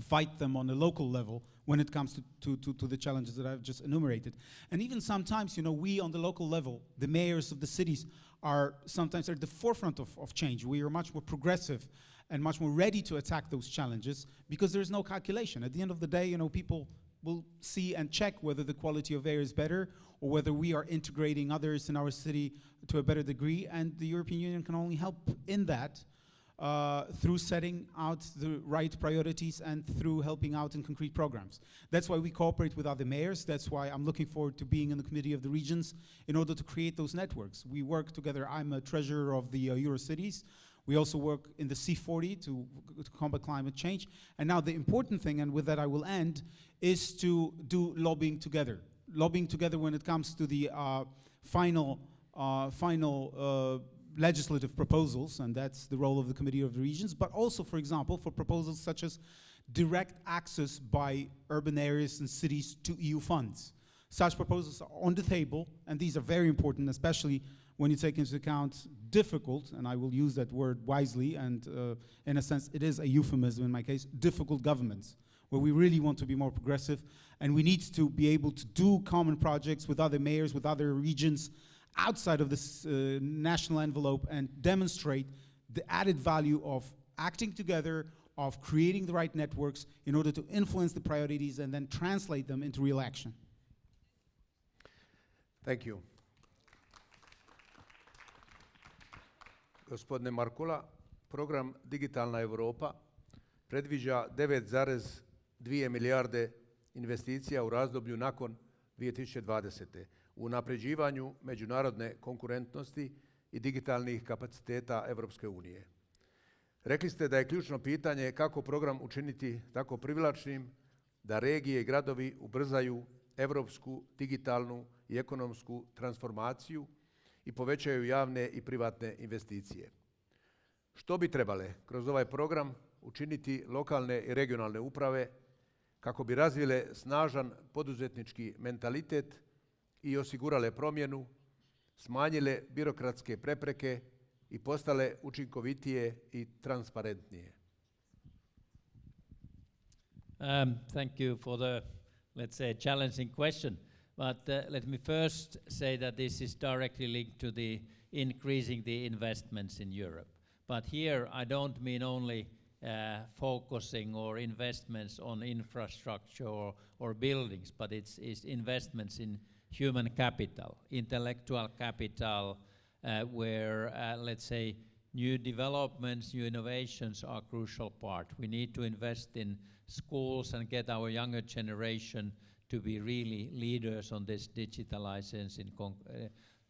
fight them on a local level when it comes to, to, to, to, the challenges that I've just enumerated. And even sometimes, you know, we on the local level, the mayors of the cities, are sometimes at the forefront of, of change. We are much more progressive and much more ready to attack those challenges because there's no calculation. At the end of the day, you know, people will see and check whether the quality of air is better or whether we are integrating others in our city to a better degree. And the European Union can only help in that uh, through setting out the right priorities and through helping out in concrete programs. That's why we cooperate with other mayors. That's why I'm looking forward to being in the Committee of the Regions in order to create those networks. We work together. I'm a treasurer of the uh, Eurocities. We also work in the C40 to, to, combat climate change. And now the important thing, and with that I will end, is to do lobbying together. Lobbying together when it comes to the uh, final, uh, final uh, legislative proposals, and that's the role of the Committee of the Regions, but also, for example, for proposals such as direct access by urban areas and cities to EU funds. Such proposals are on the table, and these are very important, especially when you take into account difficult, and I will use that word wisely, and uh, in a sense, it is a euphemism in my case, difficult governments, where we really want to be more progressive, and we need to be able to do common projects with other mayors, with other regions, outside of this uh, national envelope and demonstrate the added value of acting together, of creating the right networks in order to influence the priorities and then translate them into real action.
Thank you. Gospodine Markkula, program Digitalna Europa predviđa 9,2 milijarde investicija u razdoblju nakon 2020 u napređivanju međunarodne konkurentnosti i digitalnih kapaciteta Europske unije. Rekli ste da je ključno pitanje kako program učiniti tako privlačnim da regije i gradovi ubrzaju europsku digitalnu i ekonomsku transformaciju i povećaju javne i privatne investicije. Što bi trebale kroz ovaj program učiniti lokalne i regionalne uprave kako bi razvile snažan poduzetnički mentalitet i osigurale promjenu, smanjile birokratske prepreke i postale učinkovitije i transparentnije.
Um, thank you for the, let's say, challenging question. But uh, let me first say that this is directly linked to the increasing the investments in Europe. But here I don't mean only uh, focusing or investments on infrastructure or, or buildings, but it's, it's investments in human capital, intellectual capital, uh, where, uh, let's say, new developments, new innovations are crucial part. We need to invest in schools and get our younger generation to be really leaders on this digitalization in, uh,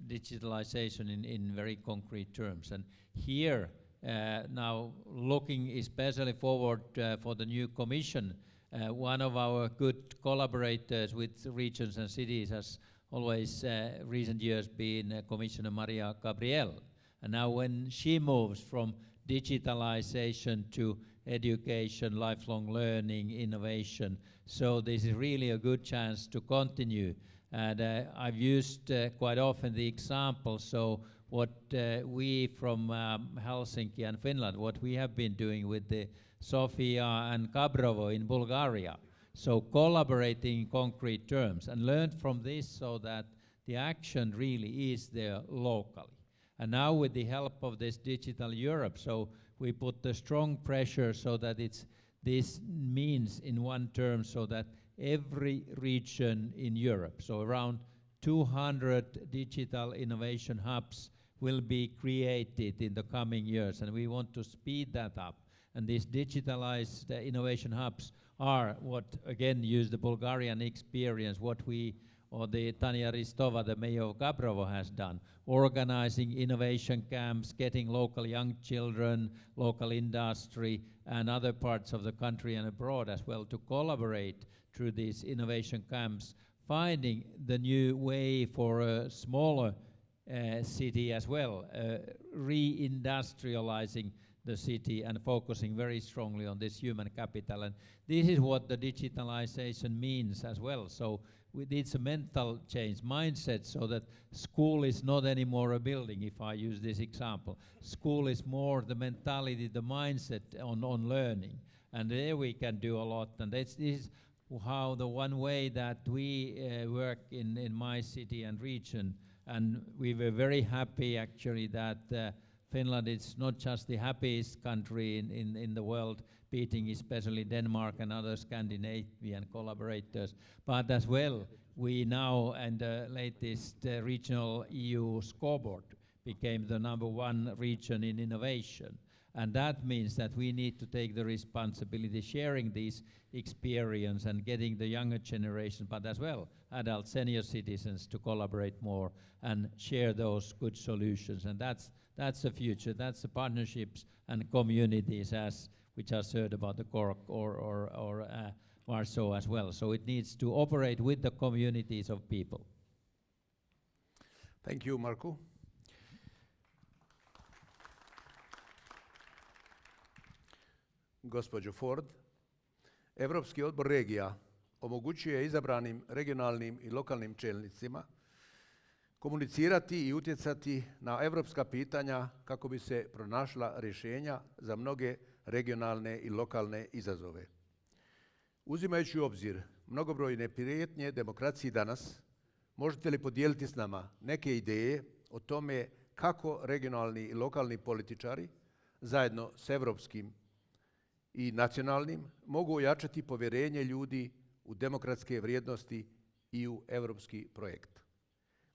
digitalization in, in very concrete terms. And here, uh, now looking especially forward uh, for the new commission, uh, one of our good collaborators with regions and cities has always uh, recent years been uh, Commissioner Mariya Gabriel. And now when she moves from digitalization to education, lifelong learning, innovation, so this is really a good chance to continue. And uh, I've used uh, quite often the example, so what uh, we from um, Helsinki and Finland, what we have been doing with the Sofia and Gabrovo in Bulgaria. So collaborating in concrete terms and learned from this so that the action really is there locally. And now with the help of this Digital Europe, so we put the strong pressure so that it's this means in one term so that every region in Europe, so around 200 digital innovation hubs will be created in the coming years and we want to speed that up. And these digitalized uh, innovation hubs are what, again, use the Bulgarian experience, what we, or the Tanya Ristova, the mayor of Gabrovo, has done, organizing innovation camps, getting local young children, local industry, and other parts of the country and abroad as well to collaborate through these innovation camps, finding the new way for a smaller uh, city as well, uh, reindustrializing the city and focusing very strongly on this human capital. And this is what the digitalization means as well. So we it's a mental change, mindset, so that school is not anymore a building, if I use this example. School is more the mentality, the mindset on, on learning. And there we can do a lot. And this is how the one way that we uh, work in, in my city and region. And we were very happy actually that uh, Finland is not just the happiest country in, in, in the world, beating especially Denmark and other Scandinavian collaborators, but as well, we now, and the latest uh, regional EU scoreboard, became the number one region in innovation. And that means that we need to take the responsibility sharing these experience and getting the younger generation, but as well adult senior citizens to collaborate more and share those good solutions. And that's that's the future. That's the partnerships and communities as we just heard about the Cork or, or, or uh, Warsaw as well. So it needs to operate with the communities of people.
Thank you, Markku. Gospođo Forde, Europski odbor regija omogućuje izabranim regionalnim i lokalnim čelnicima komunicirati i utjecati na europska pitanja kako bi se pronašla rješenja za mnoge regionalne i lokalne izazove. Uzimajući u obzir mnogobrojne prijetnje demokraciji danas, možete li podijeliti s nama neke ideje o tome kako regionalni i lokalni političari zajedno s europskim i nacionalnim mogu ojačati povjerenje ljudi u demokratske vrijednosti i u europski projekt?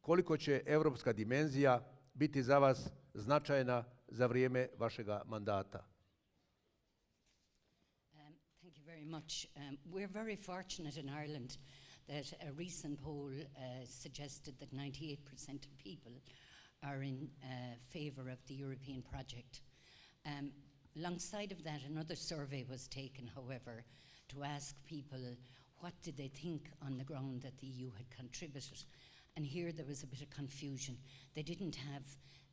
Koliko će europska dimenzija biti za vas značajna za vrijeme vašega mandata?
Um, thank you very much. Um, we're very fortunate in Ireland that a recent poll uh, suggested that 98% of people are in uh, favour of the European project. Um, alongside of that, another survey was taken, however, to ask people what did they think on the ground that the EU had contributed. And here there was a bit of confusion. They didn't have,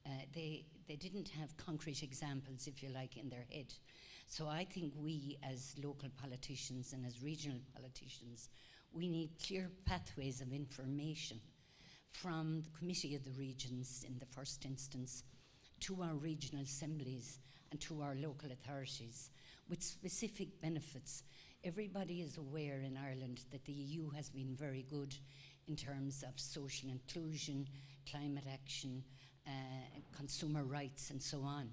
uh, they, they didn't have concrete examples, if you like, in their head. So I think we, as local politicians and as regional politicians, we need clear pathways of information from the Committee of the Regions in the first instance to our regional assemblies and to our local authorities with specific benefits. Everybody is aware in Ireland that the EU has been very good in terms of social inclusion, climate action, uh, consumer rights, and so on.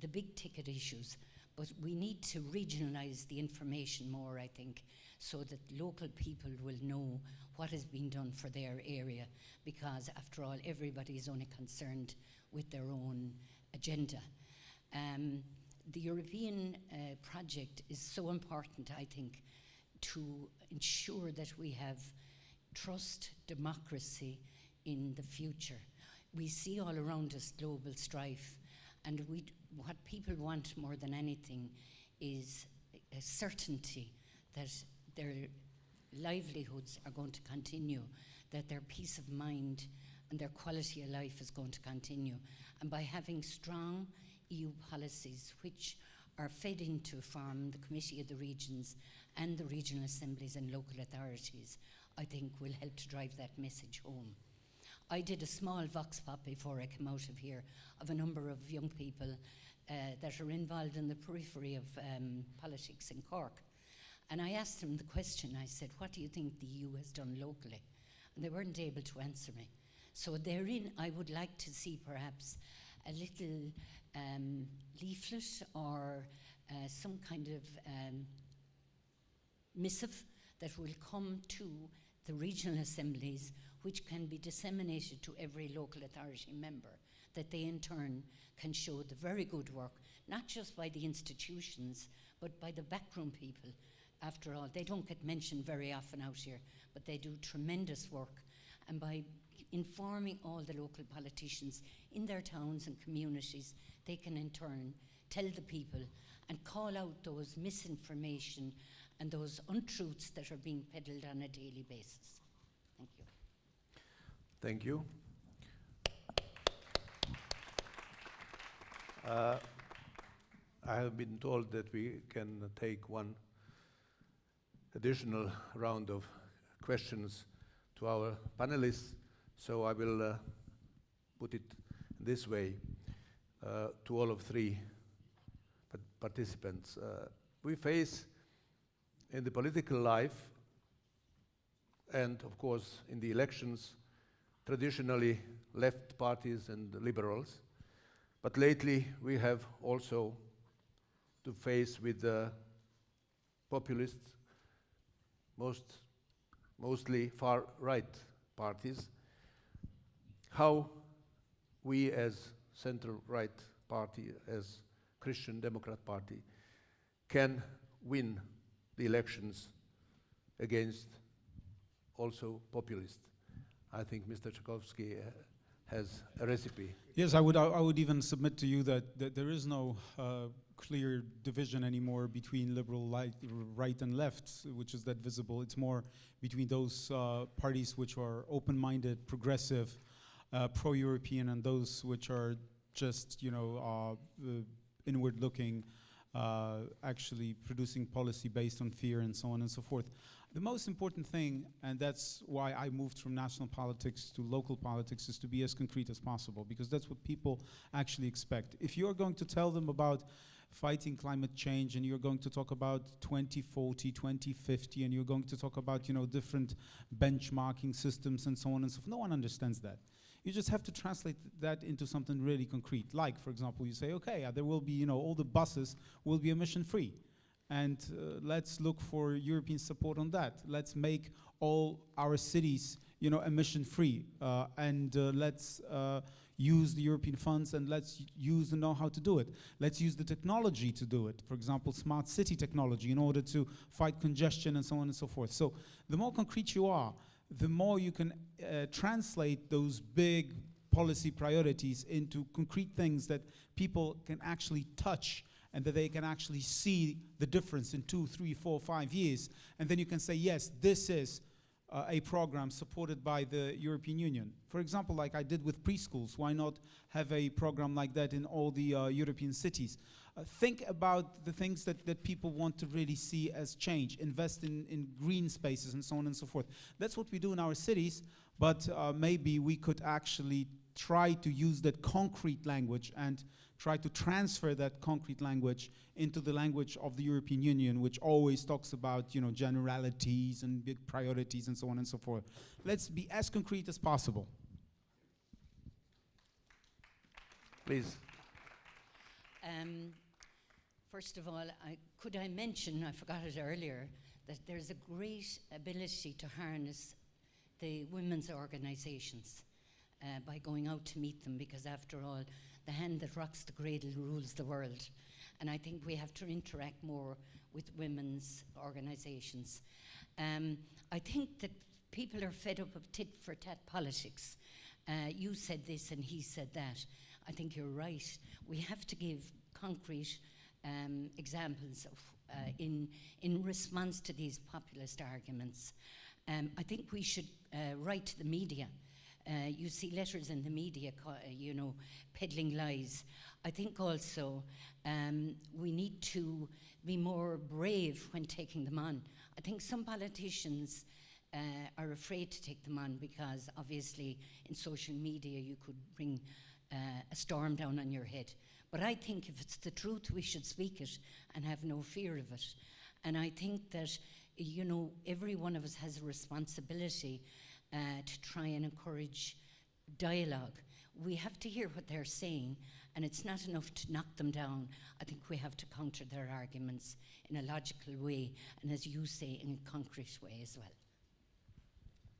The big ticket issues. But we need to regionalise the information more, I think, so that local people will know what has been done for their area, because after all, everybody is only concerned with their own agenda. Um, the European uh, project is so important, I think, to ensure that we have trust democracy in the future. We see all around us global strife, and we, what people want more than anything is a certainty that their livelihoods are going to continue, that their peace of mind and their quality of life is going to continue. And by having strong EU policies which are fed into from the Committee of the Regions and the regional assemblies and local authorities, I think will help to drive that message home. I did a small vox pop before I came out of here of a number of young people uh, that are involved in the periphery of um, politics in Cork. And I asked them the question, I said, what do you think the EU has done locally? And they weren't able to answer me. So therein, I would like to see perhaps a little um, leaflet or uh, some kind of um, missive that will come to the regional assemblies, which can be disseminated to every local authority member, that they in turn can show the very good work, not just by the institutions, but by the backroom people. After all, they don't get mentioned very often out here, but they do tremendous work. And by informing all the local politicians in their towns and communities, they can in turn tell the people and call out those misinformation and those untruths that are being peddled on a daily basis. Thank you.
Thank you. Uh, I have been told that we can take one additional round of questions to our panelists, so I will uh, put it this way uh, to all of three participants. Uh, we face in the political life and of course in the elections traditionally left parties and liberals. But lately we have also to face with the populists most mostly far right parties how we as center right party as Christian Democrat Party can win the elections against also populists. I think Mr. Trzaskowski uh, has a recipe.
Yes, I would, I would even submit to you that, that there is no uh, clear division anymore between liberal light, right and left, which is that visible. It's more between those uh, parties which are open-minded, progressive, uh, pro-European, and those which are just, you know, uh, inward-looking, uh, actually producing policy based on fear and so on and so forth. The most important thing, and that's why I moved from national politics to local politics, is to be as concrete as possible, because that's what people actually expect. If you're going to tell them about fighting climate change and you're going to talk about 2040, 2050, and you're going to talk about, you know, different benchmarking systems and so on and so forth, no one understands that. You just have to translate that into something really concrete. Like, for example, you say, okay, uh, there will be, you know, all the buses will be emission free. And uh, let's look for European support on that. Let's make all our cities, you know, emission free. Uh, and uh, let's uh, use the European funds and let's use the know-how to do it. Let's use the technology to do it. For example, smart city technology in order to fight congestion and so on and so forth. So the more concrete you are, the more you can uh, translate those big policy priorities into concrete things that people can actually touch and that they can actually see the difference in two, three, four, five years. And then you can say, yes, this is uh, a program supported by the European Union. For example, like I did with preschools, why not have a program like that in all the uh, European cities? Uh, think about the things that, that people want to really see as change, invest in, in green spaces and so on and so forth. That's what we do in our cities, but uh, maybe we could actually try to use that concrete language and try to transfer that concrete language into the language of the European Union, which always talks about you know, generalities and big priorities and so on and so forth. Let's be as concrete as possible.
Please.
Um, first of all, I, could I mention, I forgot it earlier, that there's a great ability to harness the women's organisations uh, by going out to meet them because after all, the hand that rocks the cradle rules the world. And I think we have to interact more with women's organisations. Um, I think that people are fed up of tit for tat politics. Uh, you said this and he said that. I think you're right. We have to give concrete um, examples of, uh, in, in response to these populist arguments. Um, I think we should uh, write to the media. Uh, you see letters in the media, uh, you know, peddling lies. I think also um, we need to be more brave when taking them on. I think some politicians uh, are afraid to take them on because obviously in social media you could bring uh, a storm down on your head. But I think if it's the truth, we should speak it and have no fear of it. And I think that, you know, every one of us has a responsibility uh, to try and encourage dialogue. We have to hear what they're saying, and it's not enough to knock them down. I think we have to counter their arguments in a logical way, and as you say, in a concrete way as well.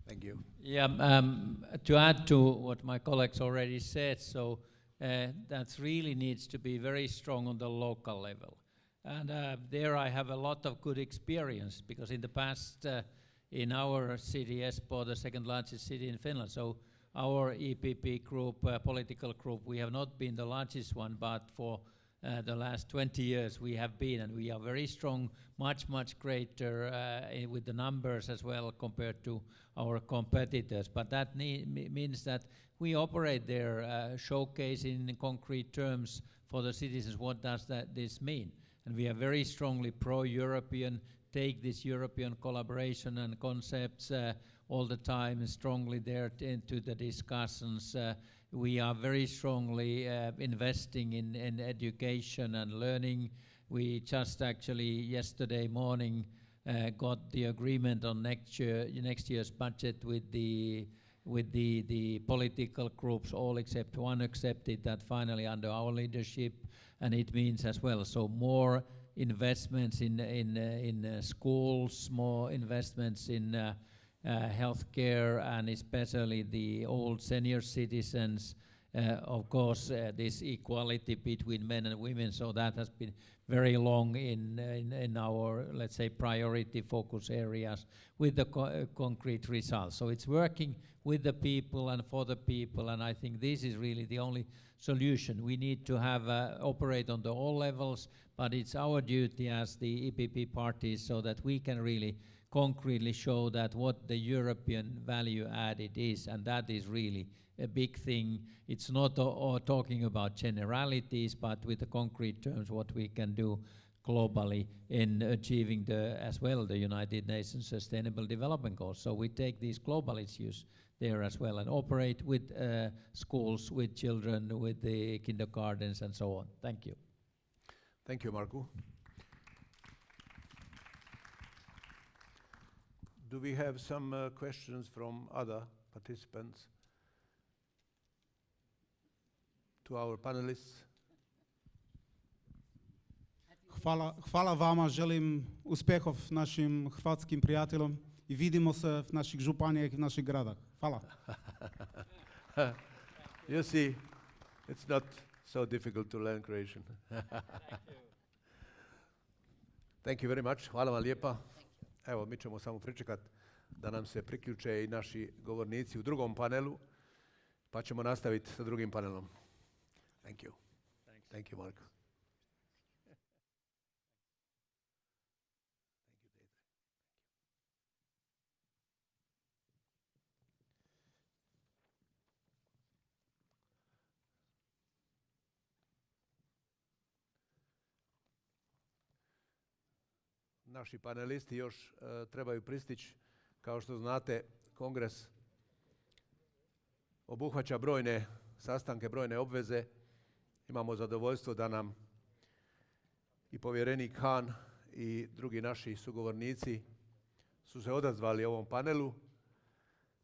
Thank you.
Yeah, um, to add to what my colleagues already said, so that really needs to be very strong on the local level. And uh, there I have a lot of good experience because in the past, uh, in our city, Espoo, the second largest city in Finland, so our EPP group, uh, political group, we have not been the largest one, but for uh, the last 20 years we have been, and we are very strong, much, much greater uh, with the numbers as well compared to our competitors. But that means that we operate there, uh, showcasing in concrete terms for the citizens what does that this mean. And we are very strongly pro-European, take this European collaboration and concepts uh, all the time strongly there into the discussions uh, we are very strongly uh, investing in, in education and learning. We just actually yesterday morning uh, got the agreement on next year next year's budget with the with the the political groups all except one accepted that finally under our leadership and it means as well so more investments in in uh, in uh, schools more investments in uh, healthcare and especially the old senior citizens. Uh, of course, uh, this equality between men and women, so that has been very long in, in, in our, let's say, priority focus areas with the co uh, concrete results. So it's working with the people and for the people, and I think this is really the only solution. We need to have uh, operate on the all levels, but it's our duty as the EPP parties so that we can really concretely show that what the European value added is, and that is really a big thing. It's not talking about generalities, but with the concrete terms what we can do globally in achieving the as well the United Nations Sustainable Development Goals. So we take these global issues there as well and operate with uh, schools, with children, with the kindergartens and so on. Thank you.
Thank you, Markku. Do we have some uh, questions from other participants to our panelists?
Hvala, hvala vama, želim uspehov našim hrvatskim prijateljom i vidimo se v naših županijah i v naših gradah. Hvala.
you see, it's not so difficult to learn Croatian. Thank you very much. Hvala vam lijepa. Evo, mi ćemo samo pričekati da nam se priključe i naši govornici u drugom panelu, pa ćemo nastaviti sa drugim panelom. Thank you. Thank you, Marko. Naši panelisti još e, trebaju pristići. Kao što znate, kongres obuhvaća brojne sastanke, brojne obveze. Imamo zadovoljstvo da nam i povjerenik Han i drugi naši sugovornici su se odazvali ovom panelu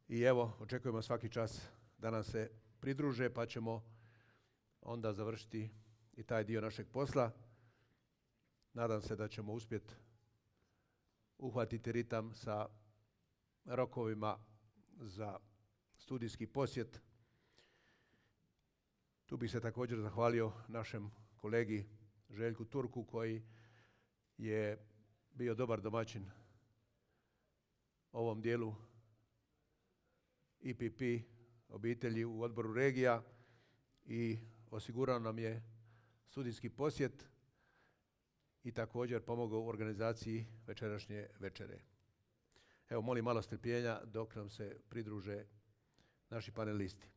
i evo, očekujemo svaki čas da nam se pridruže pa ćemo onda završiti i taj dio našeg posla. Nadam se da ćemo uspjeti uhvatiti ritam sa rokovima za studijski posjet. Tu bih se također zahvalio našem kolegi Željku Turku koji je bio dobar domaćin ovom dijelu IPP obitelji u odboru regija i osigurao nam je studijski posjet i također pomogao u organizaciji večerašnje večere. Evo, molim malo strpljenja dok nam se pridruže naši panelisti.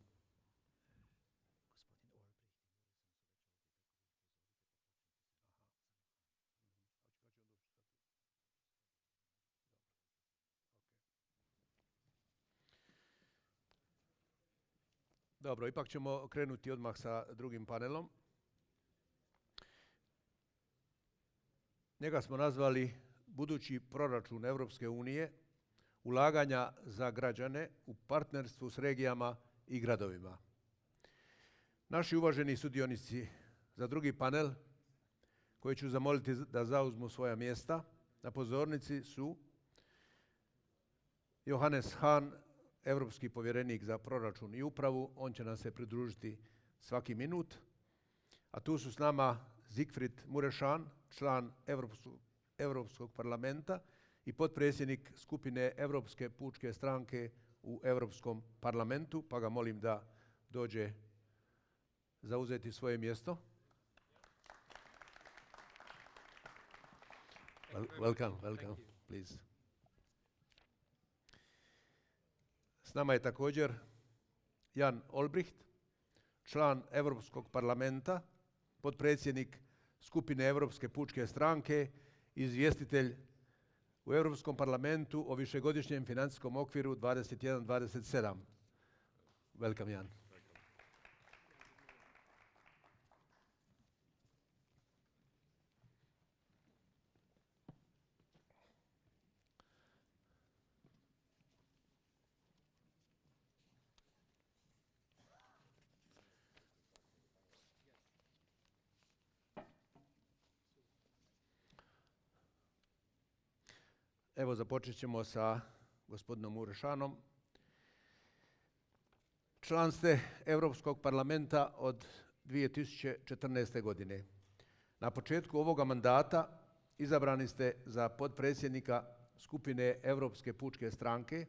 Dobro, ipak ćemo krenuti odmah sa drugim panelom. Njega smo nazvali budući proračun Europske unije, ulaganja za građane u partnerstvu s regijama i gradovima. Naši uvaženi sudionici za drugi panel, koji ću zamoliti da zauzmu svoja mjesta, na pozornici su Johannes Hahn, europski povjerenik za proračun i upravu, on će nam se pridružiti svaki minut. A tu su s nama Siegfried Murešan, član Europskog parlamenta i potpredsjednik skupine Europske pučke stranke u Europskom parlamentu, pa ga molim da dođe zauzeti svoje mjesto. welcome, welcome, please. S nama je također Jan Olbricht, član Europskog parlamenta, potpredsjednik skupine Europske pučke stranke, izvjestitelj u Europskom parlamentu o višegodišnjem financijskom okviru 21-27. Welcome, Jan. Evo započet ćemo sa gospodinom Urešanom. Član ste Europskog parlamenta od 2014. godine. Na početku ovoga mandata izabrani ste za potpredsjednika skupine Europske pučke stranke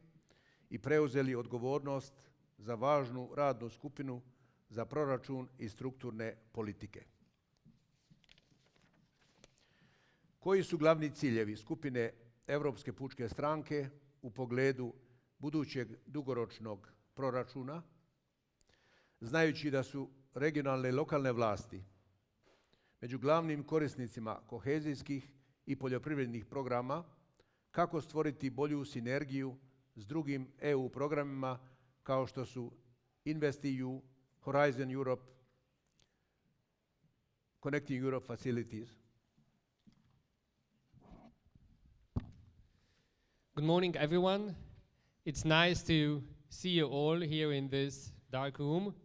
i preuzeli odgovornost za važnu radnu skupinu za proračun i strukturne politike. Koji su glavni ciljevi skupine Europske pučke stranke u pogledu budućeg dugoročnog proračuna, znajući da su regionalne i lokalne vlasti među glavnim korisnicima kohezijskih i poljoprivrednih programa, kako stvoriti bolju sinergiju s drugim EU programima kao što su InvestEU, Horizon Europe, Connecting Europe Facilities.
Good morning, everyone. It's nice to see you all here in this dark room.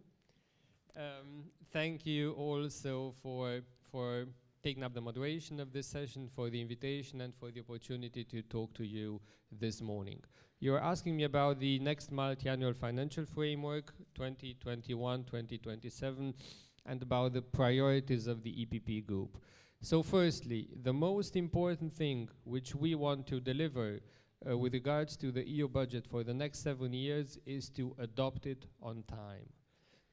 Um, thank you also for, for taking up the moderation of this session, for the invitation, and for the opportunity to talk to you this morning. You're asking me about the next multi-annual financial framework, 2021-2027, and about the priorities of the EPP group. So firstly, the most important thing which we want to deliver uh, with regards to the EU budget for the next seven years is to adopt it on time.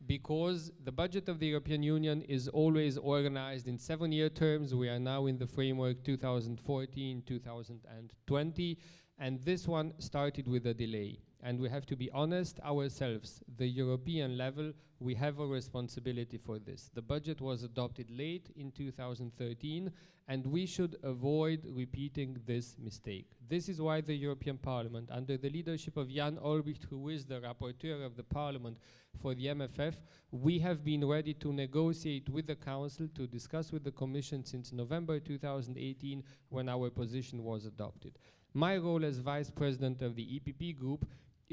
Because the budget of the European Union is always organized in seven-year terms. We are now in the framework 2014-2020, and this one started with a delay. And we have to be honest ourselves, the European level, we have a responsibility for this. The budget was adopted late in 2013, and we should avoid repeating this mistake. This is why the European Parliament, under the leadership of Jan Olbrycht, who is the rapporteur of the Parliament for the MFF, we have been ready to negotiate with the Council, to discuss with the Commission since November 2018, when our position was adopted. My role as Vice President of the EPP Group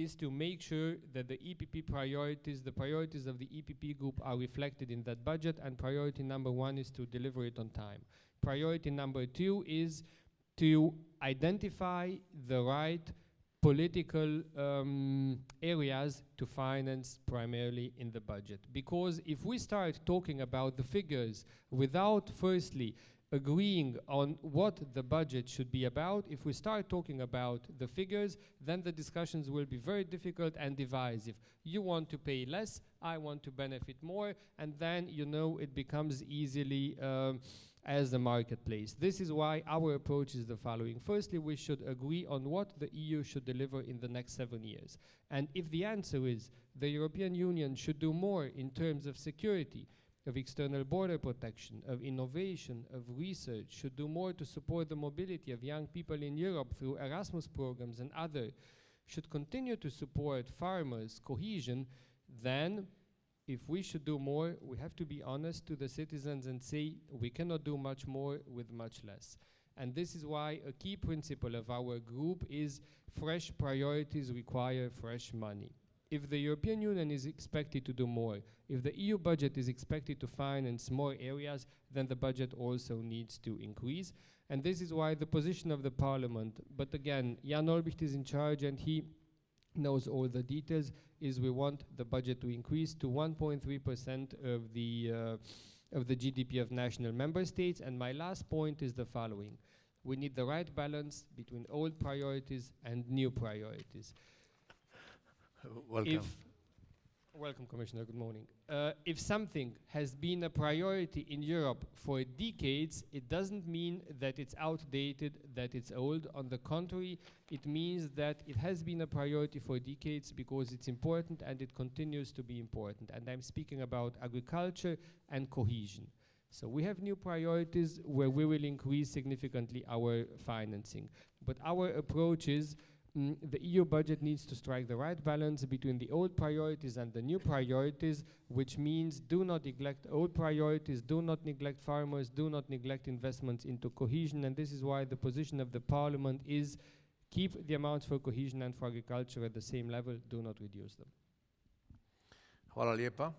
is to make sure that the EPP priorities, the priorities of the EPP group are reflected in that budget and priority number one is to deliver it on time. Priority number two is to identify the right political um, areas to finance primarily in the budget. Because if we start talking about the figures without firstly agreeing on what the budget should be about, if we start talking about the figures, then the discussions will be very difficult and divisive. You want to pay less, I want to benefit more, and then, you know, it becomes easily um, as the marketplace. This is why our approach is the following. Firstly, we should agree on what the EU should deliver in the next seven years. And if the answer is the European Union should do more in terms of security, of external border protection, of innovation, of research, should do more to support the mobility of young people in Europe through Erasmus programs and other, should continue to support farmers' cohesion, then if we should do more, we have to be honest to the citizens and say we cannot do much more with much less. And this is why a key principle of our group is fresh priorities require fresh money if the European Union is expected to do more, if the EU budget is expected to finance more areas, then the budget also needs to increase. And this is why the position of the Parliament, but again, Jan Olbrycht is in charge and he knows all the details, is we want the budget to increase to 1.3% of the uh, of the GDP of national member states. And my last point is the following. We need the right balance between old priorities and new priorities.
Welcome.
If welcome, Commissioner. Good morning. Uh, if something has been a priority in Europe for decades, it doesn't mean that it's outdated, that it's old. On the contrary, it means that it has been a priority for decades because it's important and it continues to be important. And I'm speaking about agriculture and cohesion. So we have new priorities where we will increase significantly our financing. But our approach is mm, the EU budget needs to strike the right balance between the old priorities and the new priorities, which means do not neglect old priorities, do not neglect farmers, do not neglect investments into cohesion, and this is why the position of the parliament is keep the amounts for cohesion and for agriculture at the same level, do not reduce them.
Hvala lijepa.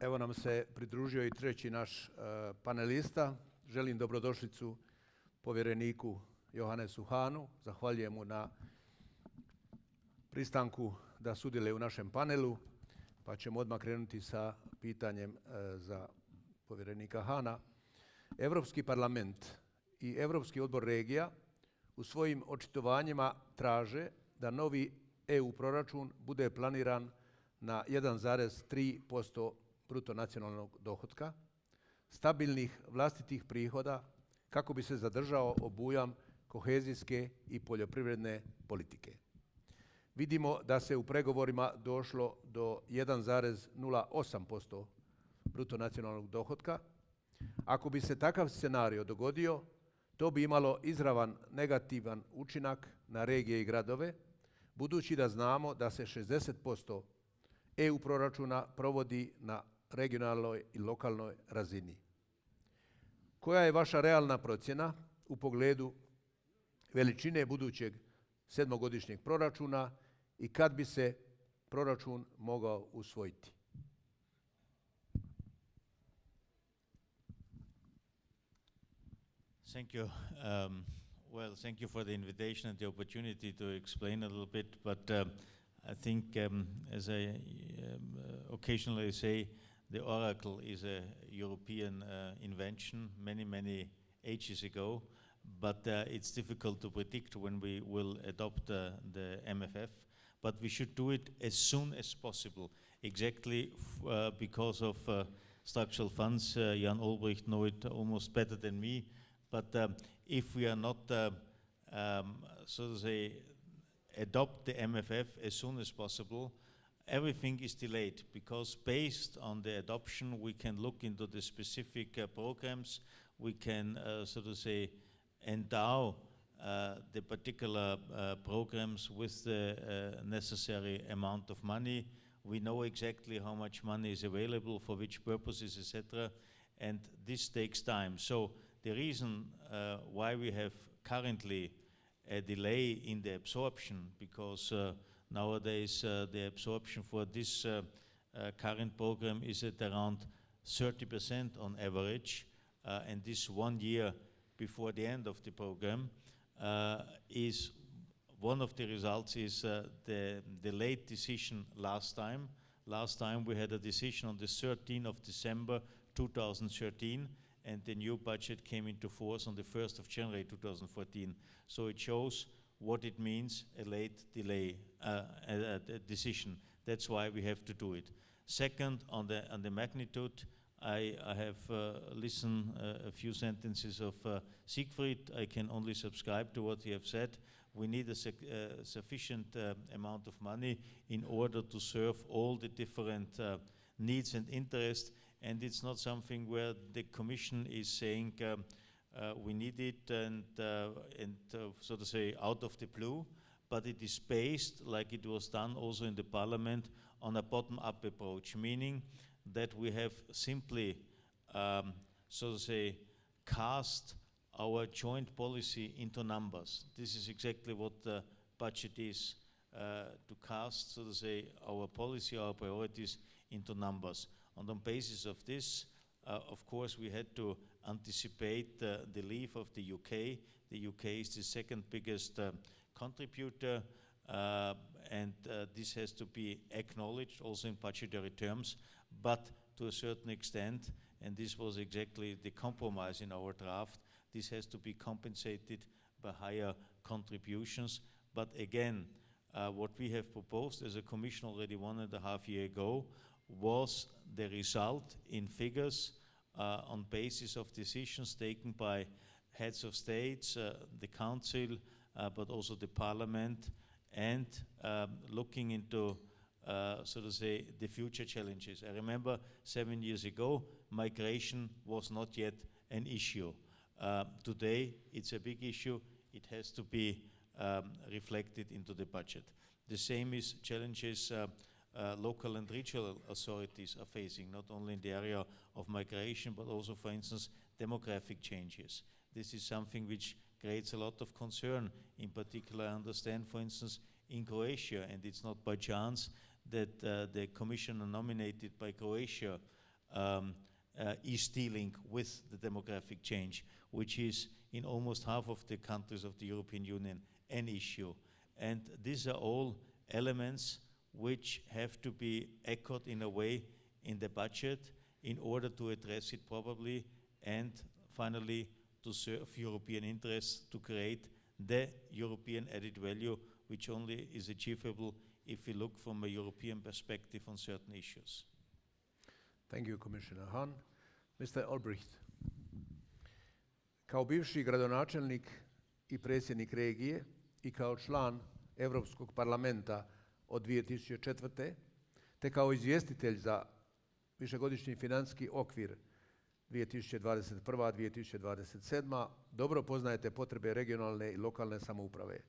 Evo nam se pridružio i treći naš uh, panelista. Želim dobrodošlicu povjereniku Johannesu Hanu. Zahvaljujem mu na pristanku da sudjeluje u našem panelu, pa ćemo odmah krenuti sa pitanjem uh, za povjerenika Hana. Europski parlament i Europski odbor regija u svojim očitovanjima traže da novi EU proračun bude planiran na 1,3% bruto nacionalnog dohotka, stabilnih vlastitih prihoda kako bi se zadržao obujam kohezijske i poljoprivredne politike. Vidimo da se u pregovorima došlo do 1,08% bruto nacionalnog dohotka. Ako bi se takav scenario dogodio, to bi imalo izravan negativan učinak na regije i gradove, budući da znamo da se 60% EU proračuna provodi na regionalnoj i lokalnoj razini. Koja je vaša realna procjena u pogledu veličine budućeg sedmogodišnjeg proračuna i kad bi se proračun mogao usvojiti?
Thank you. Um, well, thank you for the invitation and the opportunity to explain a little bit. But um, I think, um, as I um, uh, occasionally say, the Oracle is a European uh, invention many, many ages ago, but uh, it's difficult to predict when we will adopt uh, the MFF. But we should do it as soon as possible, exactly uh, because of uh, structural funds. Uh, Jan Olbrycht know it almost better than me. But um, if we are not, um, so to say, adopt the MFF as soon as possible, everything is delayed because based on the adoption, we can look into the specific uh, programs, we can, uh, so to say, endow uh, the particular uh, programs with the uh, necessary amount of money. We know exactly how much money is available for which purposes, etc. And this takes time. So the reason uh, why we have currently a delay in the absorption, because Nowadays, uh, the absorption for this uh, uh, current program is at around 30% on average, and this one year before the end of the program is one of the results is uh, the, the late decision last time. Last time we had a decision on the 13th of December 2013 and the new budget came into force on the 1st of January 2014. So it shows what it means, a late delay, uh, a, a decision. That's why we have to do it. Second, on the, on the magnitude, I, I have uh, listened uh, a few sentences of uh, Siegfried. I can only subscribe to what he have said. We need a uh, sufficient uh, amount of money in order to serve all the different uh, needs and interests. And it's not something where the Commission is saying um, we need it and, and so to say out of the blue, but it is based, like it was done also in the Parliament, on a bottom-up approach, meaning that we have simply, um, so to say, cast our joint policy into numbers. This is exactly what the budget is, uh, to cast, so to say, our policy, our priorities into numbers. On basis of this, uh, of course, we had to anticipate uh, the leave of the UK. The UK is the second biggest uh, contributor, uh, and uh, this has to be acknowledged also in budgetary terms but to a certain extent, and this was exactly the compromise in our draft, this has to be compensated by higher contributions. But again, uh, what we have proposed as a commission already one and a half year ago was the result in figures uh, on basis of decisions taken by heads of states, uh, the council, uh, but also the parliament, and um, looking into uh, so to say, the future challenges. I remember seven years ago, migration was not yet an issue. Uh, today, it's a big issue. It has to be um, reflected into the budget. The same is challenges uh, uh, local and regional authorities are facing, not only in the area of migration, but also, for instance, demographic changes. This is something which creates a lot of concern. In particular, I understand, for instance, in Croatia, and it's not by chance that uh, the commissioner nominated by Croatia um, uh, is dealing with the demographic change, which is in almost half of the countries of the European Union an issue. And these are all elements which have to be echoed in a way in the budget in order to address it probably and finally to serve European interests to create the European added value which only is achievable if we look from a European perspective on certain issues.
Thank you, Commissioner Hahn. Mr. Olbricht. Kao bivši gradonačelnik i predsjednik regije i kao član Europskog parlamenta od 2004. te kao izvjestitelj za višegodišnji financijski okvir 2021-2027. dobro poznajete potrebe regionalne i lokalne samouprave.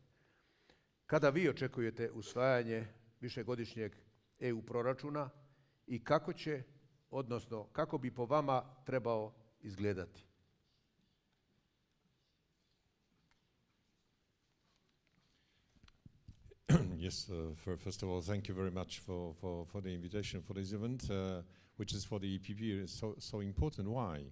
Kada vi očekujete usvajanje višegodišnjeg EU proračuna i kako će, odnosno kako bi po vama trebao izgledati?
yes, uh, for, first of all, thank you very much for, for, for the invitation for this event, uh, which is for the EPP so, so important. Why?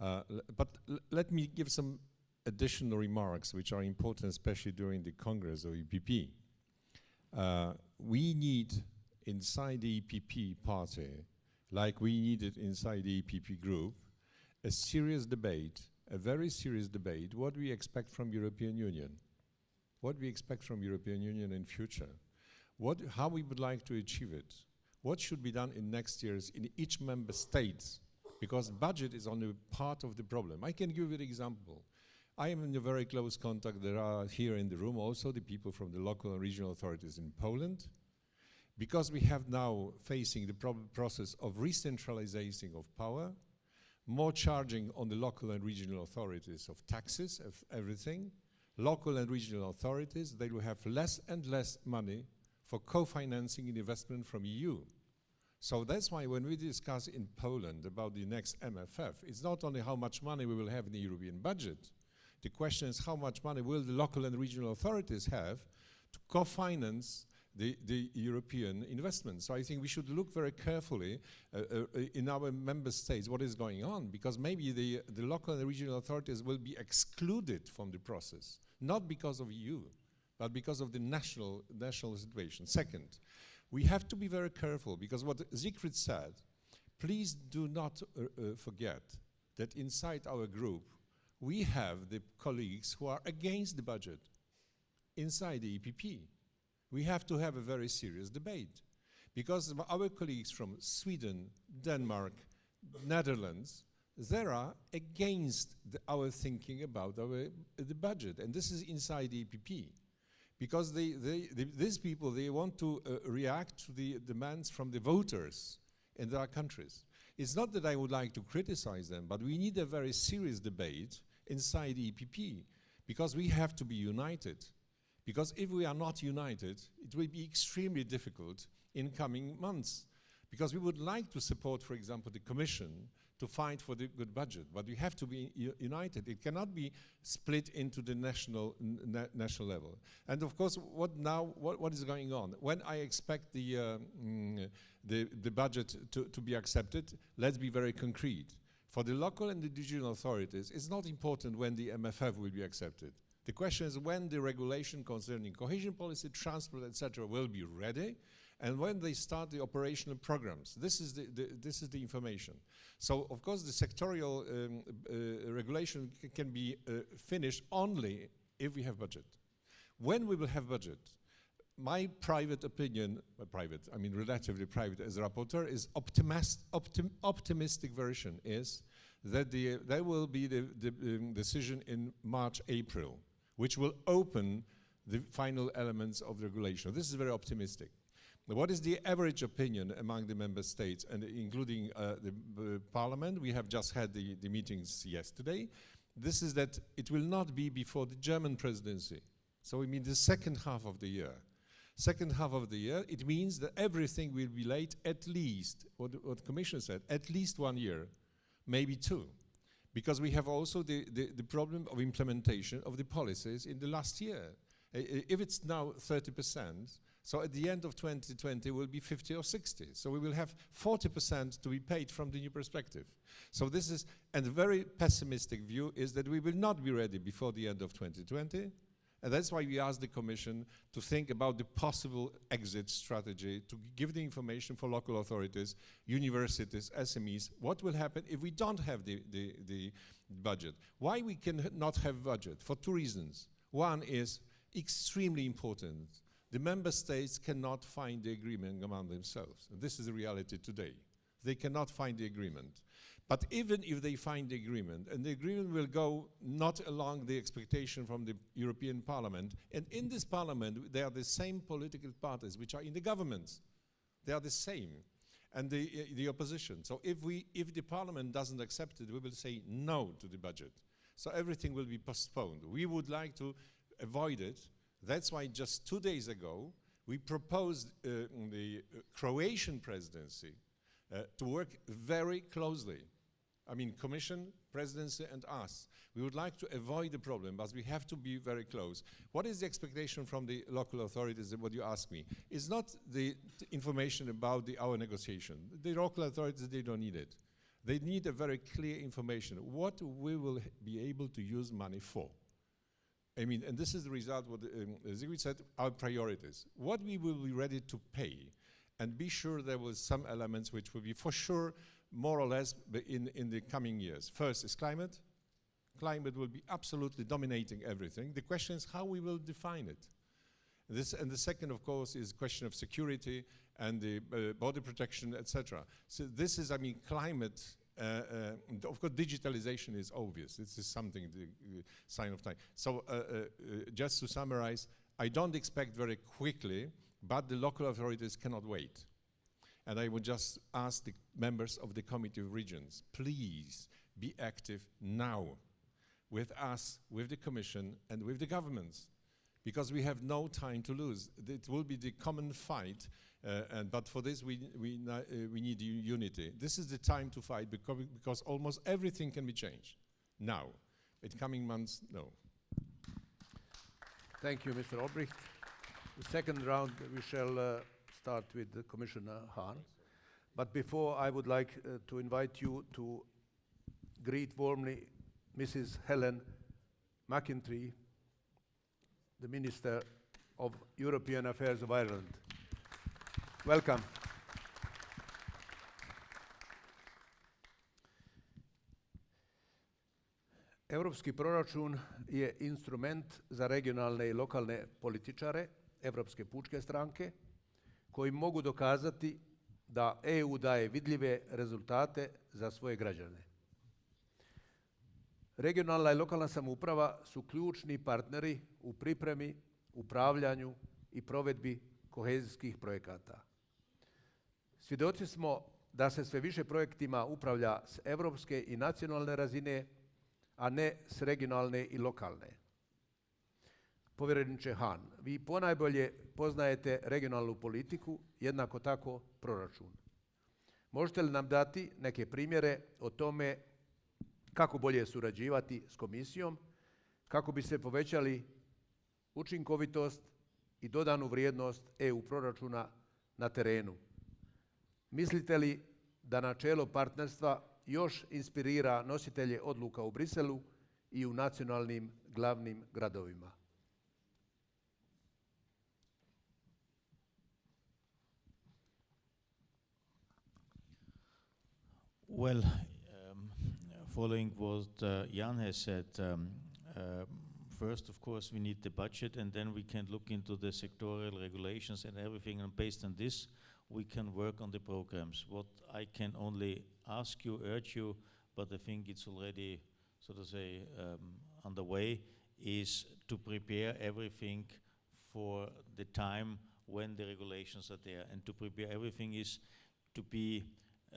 Uh, but let me give some additional remarks which are important, especially during the Congress of EPP. Uh, we need inside the EPP party, like we needed inside the EPP group, a serious debate, a very serious debate, what we expect from European Union, what we expect from European Union in future, what, how we would like to achieve it, what should be done in next years in each member state, because budget is only part of the problem. I can give you an example. I am in a very close contact. There are here in the room also the people from the local and regional authorities in Poland. Because we have now facing the process of re-centralizing of power, more charging on the local and regional authorities of taxes, of everything. Local and regional authorities, they will have less and less money for co-financing investment from EU. So that's why when we discuss in Poland about the next MFF, it's not only how much money we will have in the European budget, the question is how much money will the local and regional authorities have to co-finance the, the, European investment. So I think we should look very carefully uh, uh, in our member states what is going on because maybe the, the local and regional authorities will be excluded from the process, not because of EU, but because of the national, national situation. Second, we have to be very careful because what Siegfried said, please do not uh, uh, forget that inside our group, we have the colleagues who are against the budget inside the EPP. We have to have a very serious debate because our colleagues from Sweden, Denmark, Netherlands, they are against the, our thinking about our, the budget. And this is inside the EPP. Because they, they, they, these people, they want to uh, react to the demands from the voters in their countries. It's not that I would like to criticize them, but we need a very serious debate inside EPP because we have to be united. Because if we are not united, it will be extremely difficult in coming months. Because we would like to support, for example, the Commission to fight for the good budget, but we have to be united. It cannot be split into the national na national level. And of course, what now? What, what is going on? When I expect the uh, mm, the, the budget to, to be accepted, let's be very concrete. For the local and the regional authorities, it's not important when the MFF will be accepted. The question is when the regulation concerning cohesion policy, transport, etc., will be ready, and when they start the operational programs. This is the, the this is the information. So, of course, the sectorial um, uh, regulation can be uh, finished only if we have budget. When we will have budget, my private opinion, private, I mean relatively private as a rapporteur, is optimist, optim optimistic version is that the, there will be the, the um, decision in March, April, which will open the final elements of regulation. This is very optimistic. What is the average opinion among the member states, and including uh, the uh, parliament? We have just had the, the meetings yesterday. This is that it will not be before the German presidency. So we mean the second half of the year. Second half of the year, it means that everything will be late at least, what, what the Commission said, at least one year, maybe two. Because we have also the, the, the problem of implementation of the policies in the last year. If it's now 30 percent, so at the end of 2020, will be 50 or 60. So we will have 40% to be paid from the new perspective. So this is, and a very pessimistic view is that we will not be ready before the end of 2020. And that's why we asked the Commission to think about the possible exit strategy, to give the information for local authorities, universities, SMEs, what will happen if we don't have the, the, the budget. Why we cannot have budget? For two reasons. One is extremely important the member states cannot find the agreement among themselves. And this is the reality today. They cannot find the agreement. But even if they find the agreement, and the agreement will go not along the expectation from the European Parliament, and in this Parliament they are the same political parties which are in the governments. They are the same. And the, uh, the opposition. So if, we, if the Parliament doesn't accept it, we will say no to the budget. So everything will be postponed. We would like to avoid it, that's why just two days ago, we proposed uh, the Croatian presidency uh, to work very closely. I mean, Commission, Presidency, and us. We would like to avoid the problem, but we have to be very close. What is the expectation from the local authorities, what you ask me? It's not the information about the, our negotiation. The local authorities, they don't need it. They need a very clear information, what we will be able to use money for. I mean, and this is the result what um, said, our priorities. What we will be ready to pay and be sure there will some elements which will be for sure more or less in, in the coming years. First is climate. Climate will be absolutely dominating everything. The question is how we will define it. This, and the second, of course, is question of security and the uh, border protection, etc. So this is, I mean, climate uh, uh, of course, digitalization is obvious. This is something, the uh, sign of time. So just to summarize, I don't expect very quickly, but the local authorities cannot wait. And I would just ask the members of the Committee of Regions, please be active now with us, with the Commission, and with the governments, because we have no time to lose. It will be the common fight uh, and, but for this, we, we, uh, we need unity. This is the time to fight because, because almost everything can be changed now. In coming months, no.
Thank you, Mr. Olbrycht. The second round, we shall uh, start with Commissioner Hahn. But before, I would like uh, to invite you to greet warmly Mrs. Helen McEntee, the Minister
of European Affairs of Ireland. Welcome. Europski proračun je instrument za regionalne i lokalne političare Europske pučke stranke koji mogu dokazati da EU daje vidljive rezultate za svoje građane. Regionalna i lokalna samouprava su ključni partneri u pripremi, upravljanju i provedbi kohezijskih projekata. Svjedoci smo da se sve više projektima upravlja s evropske i nacionalne razine, a ne s regionalne i lokalne. Povjereniče Han, vi ponajbolje poznajete regionalnu politiku, jednako tako proračun. Možete li nam dati neke primjere o tome kako bolje surađivati s komisijom, kako bi se povećali učinkovitost i dodanu vrijednost EU proračuna na terenu? Mislite li da načelo partnerstva još inspirira nositelje odluka u Briselu i u nacionalnim glavnim gradovima?
Well, um, following what uh, Jan has said, um, uh, first, of course, we need the budget, and then we can look into the sectorial regulations and everything, and based on this, we can work on the programs. What I can only ask you, urge you, but I think it's already, so to say, um, underway, is to prepare everything for the time when the regulations are there. And to prepare everything is to be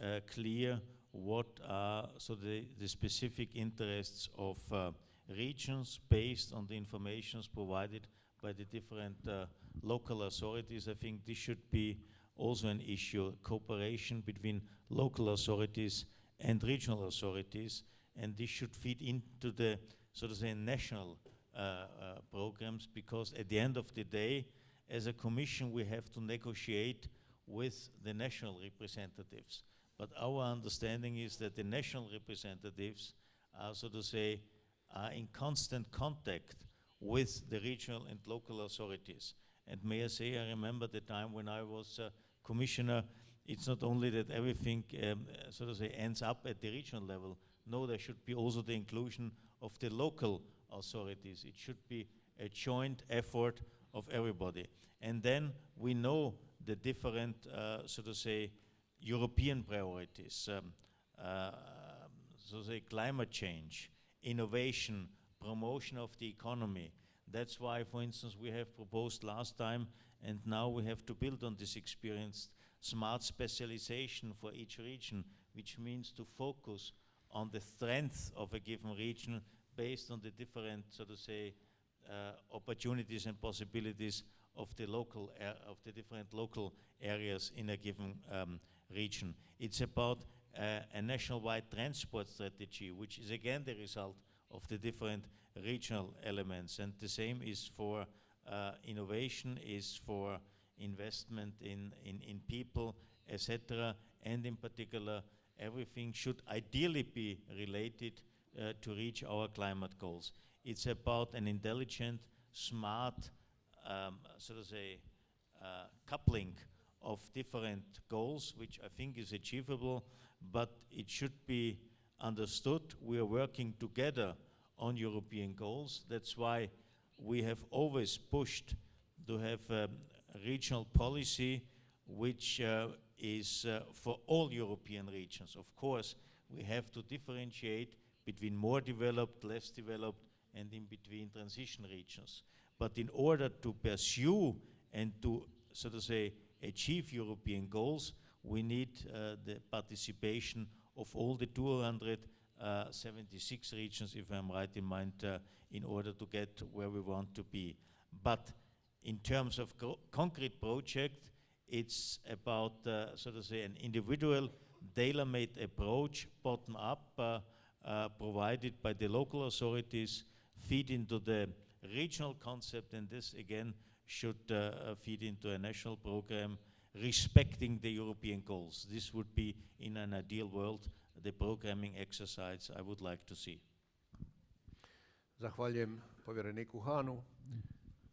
uh, clear what are so the, the specific interests of uh, regions based on the informations provided by the different uh, local authorities. I think this should be also an issue, cooperation between local authorities and regional authorities, and this should feed into the, so to say, national uh, uh, programs, because at the end of the day, as a commission, we have to negotiate with the national representatives. But our understanding is that the national representatives are, so to say, are in constant contact with the regional and local authorities. And may I say, I remember the time when I was uh, commissioner, it's not only that everything, um, so to say, ends up at the regional level. No, there should be also the inclusion of the local authorities. It should be a joint effort of everybody. And then we know the different, uh, so to say, European priorities, um, uh, so say, climate change, innovation, promotion of the economy. That's why, for instance, we have proposed last time, and now we have to build on this experience, smart specialization for each region, which means to focus on the strength of a given region based on the different, so to say, uh, opportunities and possibilities of the local, of the different local areas in a given um, region. It's about uh, a nationwide transport strategy, which is again the result of the different regional elements. And the same is for uh, innovation, is for investment in, in, in people, etc. And in particular, everything should ideally be related uh, to reach our climate goals. It's about an intelligent, smart, um, so to say, uh, coupling of different goals, which I think is achievable, but it should be understood we are working together on European goals. That's why we have always pushed to have a regional policy which uh, is uh, for all European regions. Of course, we have to differentiate between more developed, less developed, and in between transition regions. But in order to pursue and to, so to say, achieve European goals, we need uh, the participation of all the 276 regions, if I'm right in mind, uh, in order to get where we want to be. But in terms of concrete project, it's about, uh, so to say, an individual tailor-made approach, bottom-up, uh, uh, provided by the local authorities, feed into the regional concept, and this again should uh, uh, feed into a national program respecting the European goals. This would be, in an ideal world, the programming exercise I would like to see.
Zahvaljujem povjereniku Hanu.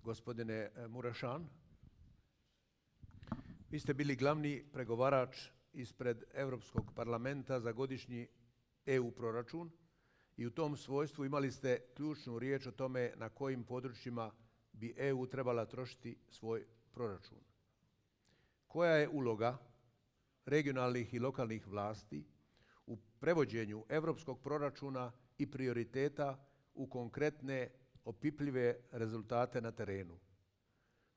gospodine e, Murašan. Vi ste bili glavni pregovarač ispred Europskog parlamenta za godišnji EU proračun i u tom svojstvu imali ste ključnu riječ o tome na kojim područjima bi EU trebala trošiti svoj proračun. Koja je uloga regionalnih i lokalnih vlasti u prevođenju europskog proračuna i prioriteta u konkretne opipljive rezultate na terenu?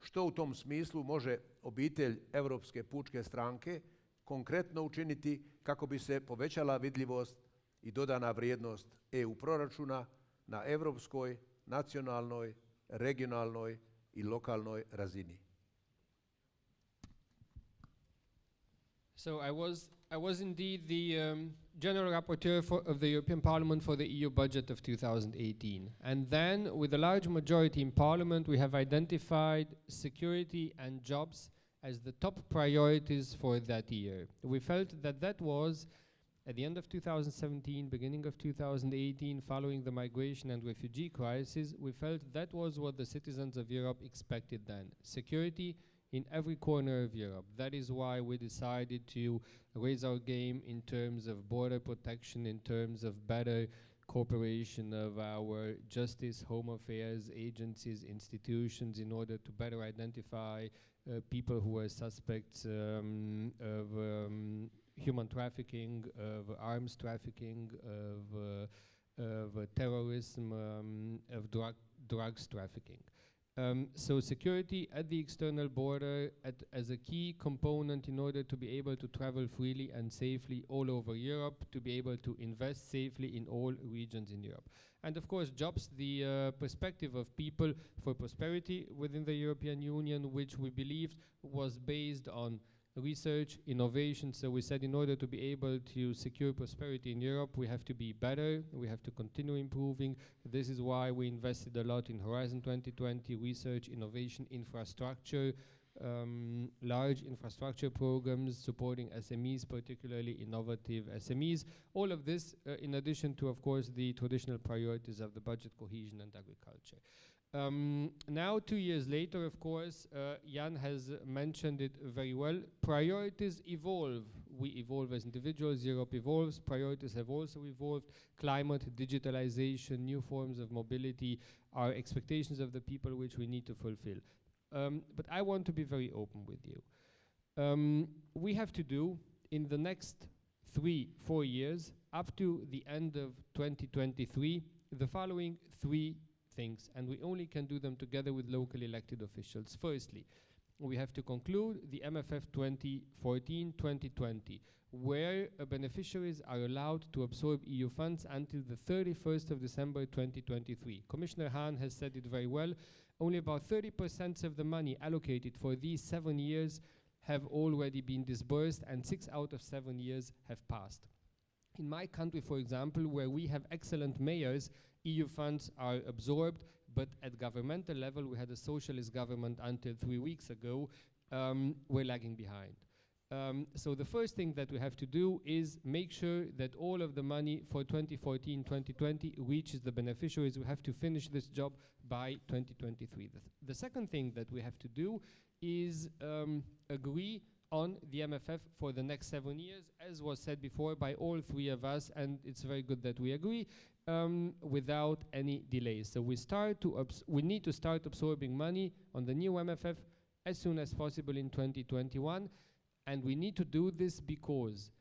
Što u tom smislu može obitelj Europske pučke stranke konkretno učiniti kako bi se povećala vidljivost i dodana vrijednost EU proračuna na europskoj, nacionalnoj, regionalnoj i lokalnoj razini?
So I was, I was indeed the um, General Rapporteur for, of the European Parliament for the EU budget of 2018. And then, with a large majority in Parliament, we have identified security and jobs as the top priorities for that year. We felt that that was, at the end of 2017, beginning of 2018, following the migration and refugee crisis, we felt that was what the citizens of Europe expected then. Security in every corner of Europe. That is why we decided to raise our game in terms of border protection, in terms of better cooperation of our justice, home affairs agencies, institutions in order to better identify uh, people who are suspects um, of um, human trafficking, of arms trafficking, of, of terrorism, um, of drug drugs trafficking. Um, so security at the external border at, as a key component in order to be able to travel freely and safely all over Europe, to be able to invest safely in all regions in Europe. And of course, jobs, the uh, perspective of people for prosperity within the European Union, which we believed was based on research, innovation. So we said in order to be able to secure prosperity in Europe, we have to be better, we have to continue improving. This is why we invested a lot in Horizon 2020, research, innovation, infrastructure, um, large infrastructure programs supporting SMEs, particularly innovative SMEs. All of this, uh, in addition to, of course, the traditional priorities of the budget, cohesion, and agriculture. Um, now, two years later, of course, uh, Jan has mentioned it very well. Priorities evolve. We evolve as individuals, Europe evolves, priorities have also evolved. Climate, digitalization, new forms of mobility are expectations of the people which we need to fulfill. Um, but I want to be very open with you. Um, we have to do, in the next three, four years, up to the end of 2023, the following three things, and we only can do them together with locally elected officials. Firstly, we have to conclude the MFF 2014-2020, where uh, beneficiaries are allowed to absorb EU funds until the 31st of December 2023. Commissioner Hahn has said it very well. Only about 30% of the money allocated for these seven years have already been disbursed, and six out of seven years have passed. In my country, for example, where we have excellent mayors, EU funds are absorbed, but at governmental level, we had a socialist government until three weeks ago, um, we're lagging behind. Um, so the first thing that we have to do is make sure that all of the money for 2014-2020 reaches the beneficiaries. We have to finish this job by 2023. The, th the second thing that we have to do is um, agree on the MFF for the next seven years, as was said before by all three of us, and it's very good that we agree um, without any delays. So we start to we need to start absorbing money on the new MFF as soon as possible in 2021, and we need to do this because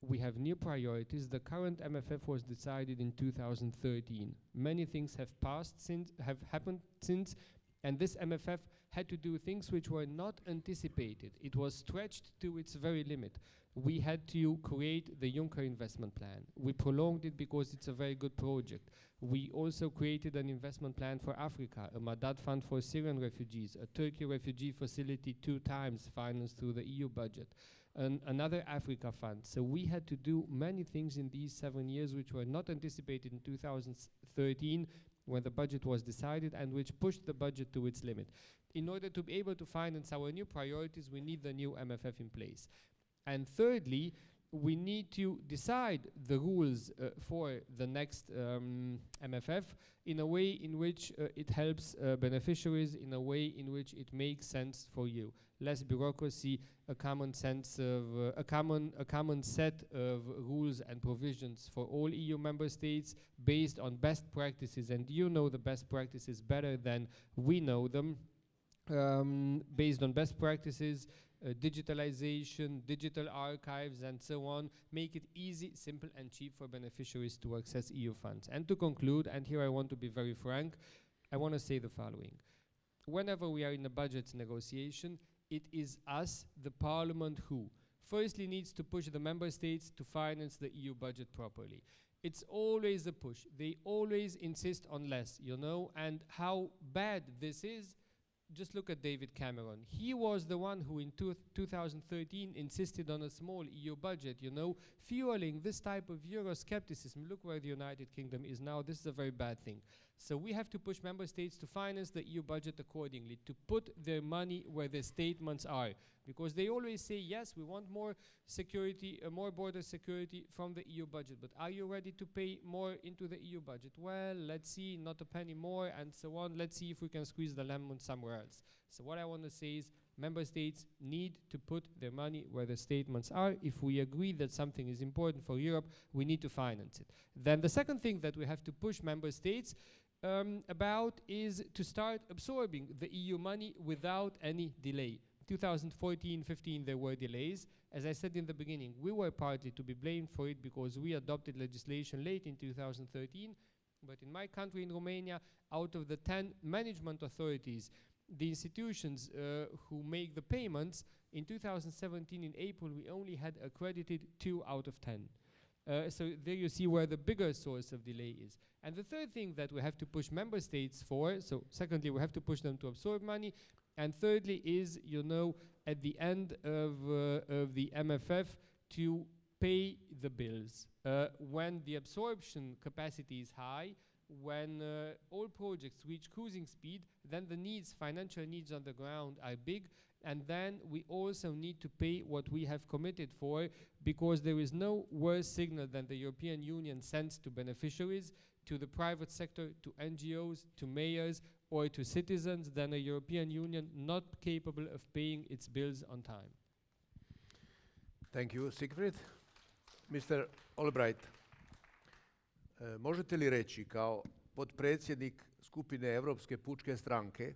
we have new priorities. The current MFF was decided in 2013. Many things have passed since, have happened since, and this MFF had to do things which were not anticipated. It was stretched to its very limit we had to create the Juncker investment plan. We prolonged it because it's a very good project. We also created an investment plan for Africa, a Madad fund for Syrian refugees, a Turkey refugee facility two times financed through the EU budget, and another Africa fund. So we had to do many things in these seven years which were not anticipated in 2013 when the budget was decided and which pushed the budget to its limit. In order to be able to finance our new priorities, we need the new MFF in place. And thirdly, we need to decide the rules uh, for the next um, MFF in a way in which uh, it helps uh, beneficiaries, in a way in which it makes sense for you. Less bureaucracy, a common sense of uh, a common a common set of rules and provisions for all EU member states based on best practices, and you know the best practices better than we know them. Um, based on best practices, uh, digitalization, digital archives, and so on, make it easy, simple, and cheap for beneficiaries to access EU funds. And to conclude, and here I want to be very frank, I want to say the following. Whenever we are in a budget negotiation, it is us, the Parliament, who firstly needs to push the member states to finance the EU budget properly. It's always a push. They always insist on less, you know, and how bad this is just look at David Cameron. He was the one who in 2013 insisted on a small EU budget, you know, fueling this type of Euroscepticism. Look where the United Kingdom is now. This is a very bad thing. So we have to push member states to finance the EU budget accordingly, to put their money where their statements are. Because they always say, yes, we want more security, uh, more border security from the EU budget. But are you ready to pay more into the EU budget? Well, let's see, not a penny more, and so on. Let's see if we can squeeze the lemon somewhere else. So what I want to say is, member states need to put their money where the statements are. If we agree that something is important for Europe, we need to finance it. Then the second thing that we have to push member states um, about is to start absorbing the EU money without any delay. 2014-15 there were delays. As I said in the beginning, we were partly to be blamed for it because we adopted legislation late in 2013. But in my country, in Romania, out of the 10 management authorities, the institutions uh, who make the payments, in 2017 in April, we only had accredited two out of 10. Uh, so there you see where the bigger source of delay is. And the third thing that we have to push member states for, so secondly, we have to push them to absorb money, and thirdly is, you know, at the end of, uh, of the MFF to pay the bills. Uh, when the absorption capacity is high, when uh, all projects reach cruising speed, then the needs, financial needs on the ground are big, and then we also need to pay what we have committed for, because there is no worse signal than the European Union sends to beneficiaries, to the private sector, to NGOs, to mayors, or to citizens than a European Union not capable of paying its bills on time.
Thank you, Siegfried. Mr. Olbrycht, uh, možete li reći kao podpredsjednik skupine Europske pučke stranke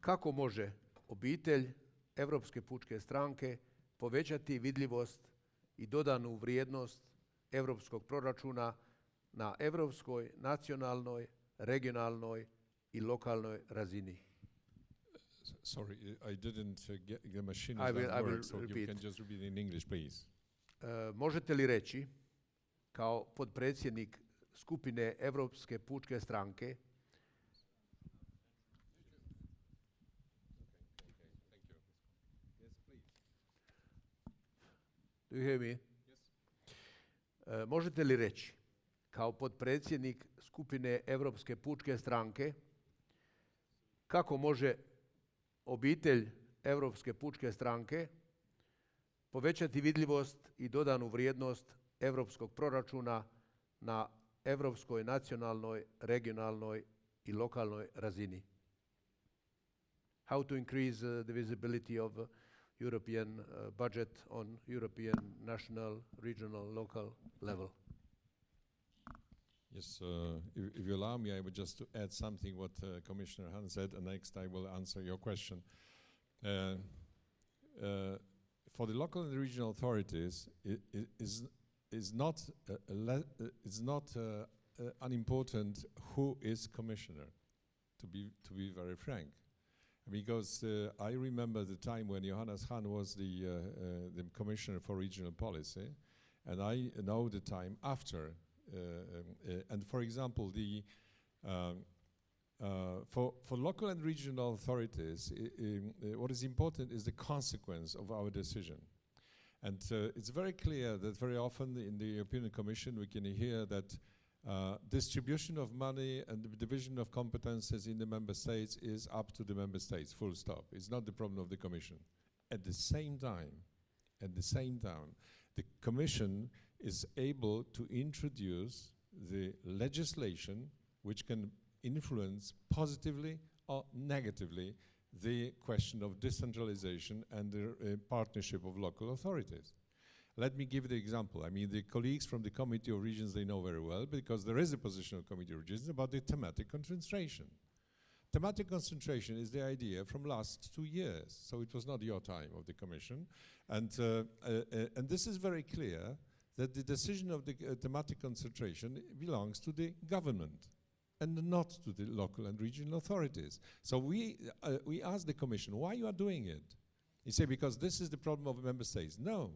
kako može obitelj Europske pučke stranke povećati vidljivost i dodanu vrijednost europskog proračuna na europskoj, nacionalnoj, regionalnoj i lokalnoj razini.
Sorry, I didn't uh, get the machine.
I will, I will
work, so
repeat.
you can just repeat in English, please.
Uh, možete li reći kao podpredsjednik skupine Europske pučke stranke Do you hear me? Yes. Uh, možete li reći kao podpredsjednik skupine Europske pučke stranke kako može obitelj Europske pučke stranke povećati vidljivost i dodanu vrijednost europskog proračuna na europskoj, nacionalnoj, regionalnoj i lokalnoj razini. How to increase uh, the visibility of uh, European uh, budget on European, national, regional, local level.
Yes, uh, if, if you allow me, I would just to add something what uh, Commissioner Hahn said, and next I will answer your question. Uh, uh for the local and regional authorities, it, it is is not uh, is not unimportant who is commissioner. To be to be very frank, because I remember the time when Johannes Hahn was the the commissioner for regional policy, and I know the time after uh, um, uh, and for example, the um, uh, for, for local and regional authorities, um, what is important is the consequence of our decision. And uh, it's very clear that very often in the European Commission we can hear that uh, distribution of money and the division of competences in the member states is up to the member states, full stop. It's not the problem of the Commission. At the same time, at the same time, the Commission is able to introduce the legislation which can influence positively or negatively the question of decentralization and the uh, partnership of local authorities. Let me give the example. I mean, the colleagues from the Committee of Regions, they know very well, because there is a position of Committee of Regions about the thematic concentration. Thematic concentration is the idea from last two years, so it was not your time of the Commission. And, uh, uh, uh, and this is very clear that the decision of the uh, thematic concentration belongs to the government and not to the local and regional authorities. So we, uh, we asked the Commission, why you are doing it? You say, because this is the problem of member states. No,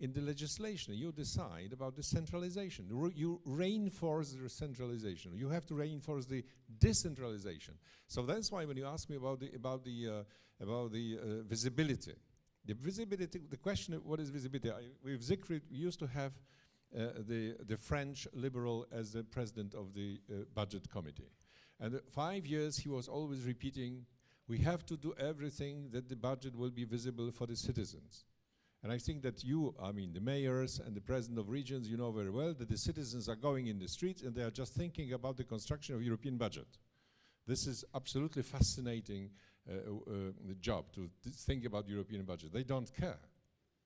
in the legislation, you decide about the centralization. Re you reinforce the centralization. You have to reinforce the decentralization. So that's why when you ask me about the about the uh, about the uh, visibility, the visibility. The question: What is visibility? I, with we used to have uh, the the French liberal as the president of the uh, budget committee, and five years he was always repeating, "We have to do everything that the budget will be visible for the citizens." And I think that you, I mean, the mayors and the president of regions, you know very well that the citizens are going in the streets and they are just thinking about the construction of European budget. This is absolutely fascinating uh, uh, job to think about European budget. They don't care.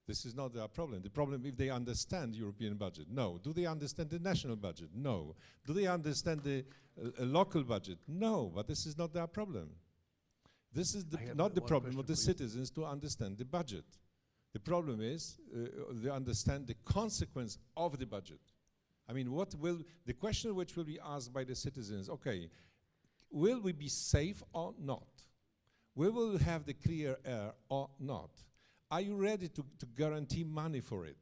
This is not their problem. The problem if they understand European budget. No. Do they understand the national budget? No. Do they understand the uh, local budget? No. But this is not their problem. This is the not the problem of the citizens to understand the budget. The problem is uh, they understand the consequence of the budget. I mean, what will the question which will be asked by the citizens? Okay, will we be safe or not? We will have the clear air or not? Are you ready to, to guarantee money for it?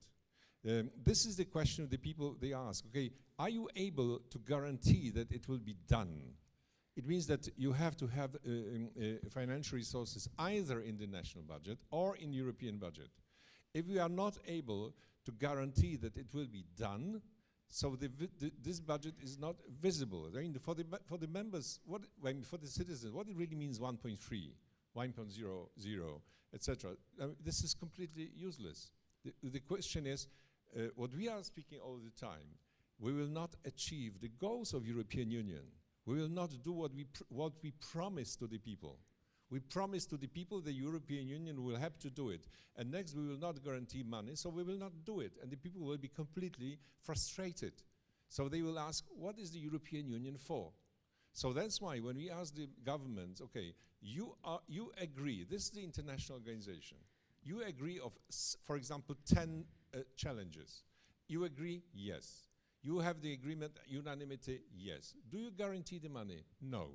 Um, this is the question the people they ask. Okay, are you able to guarantee that it will be done? It means that you have to have uh, um, uh, financial resources either in the national budget or in European budget. If we are not able to guarantee that it will be done, so the the, this budget is not visible. I mean, for the, for the members, what, I mean, for the citizens, what it really means 1.3, 1.00, etc. this is completely useless. The, the question is, uh, what we are speaking all the time, we will not achieve the goals of European Union we will not do what we, what we promised to the people. We promised to the people the European Union will have to do it. And next, we will not guarantee money, so we will not do it. And the people will be completely frustrated. So they will ask, what is the European Union for? So that's why when we ask the governments, okay, you, are, you agree, this is the international organization, you agree of, for example, 10 uh, challenges. You agree? Yes. You have the agreement, unanimity, yes. Do you guarantee the money? No.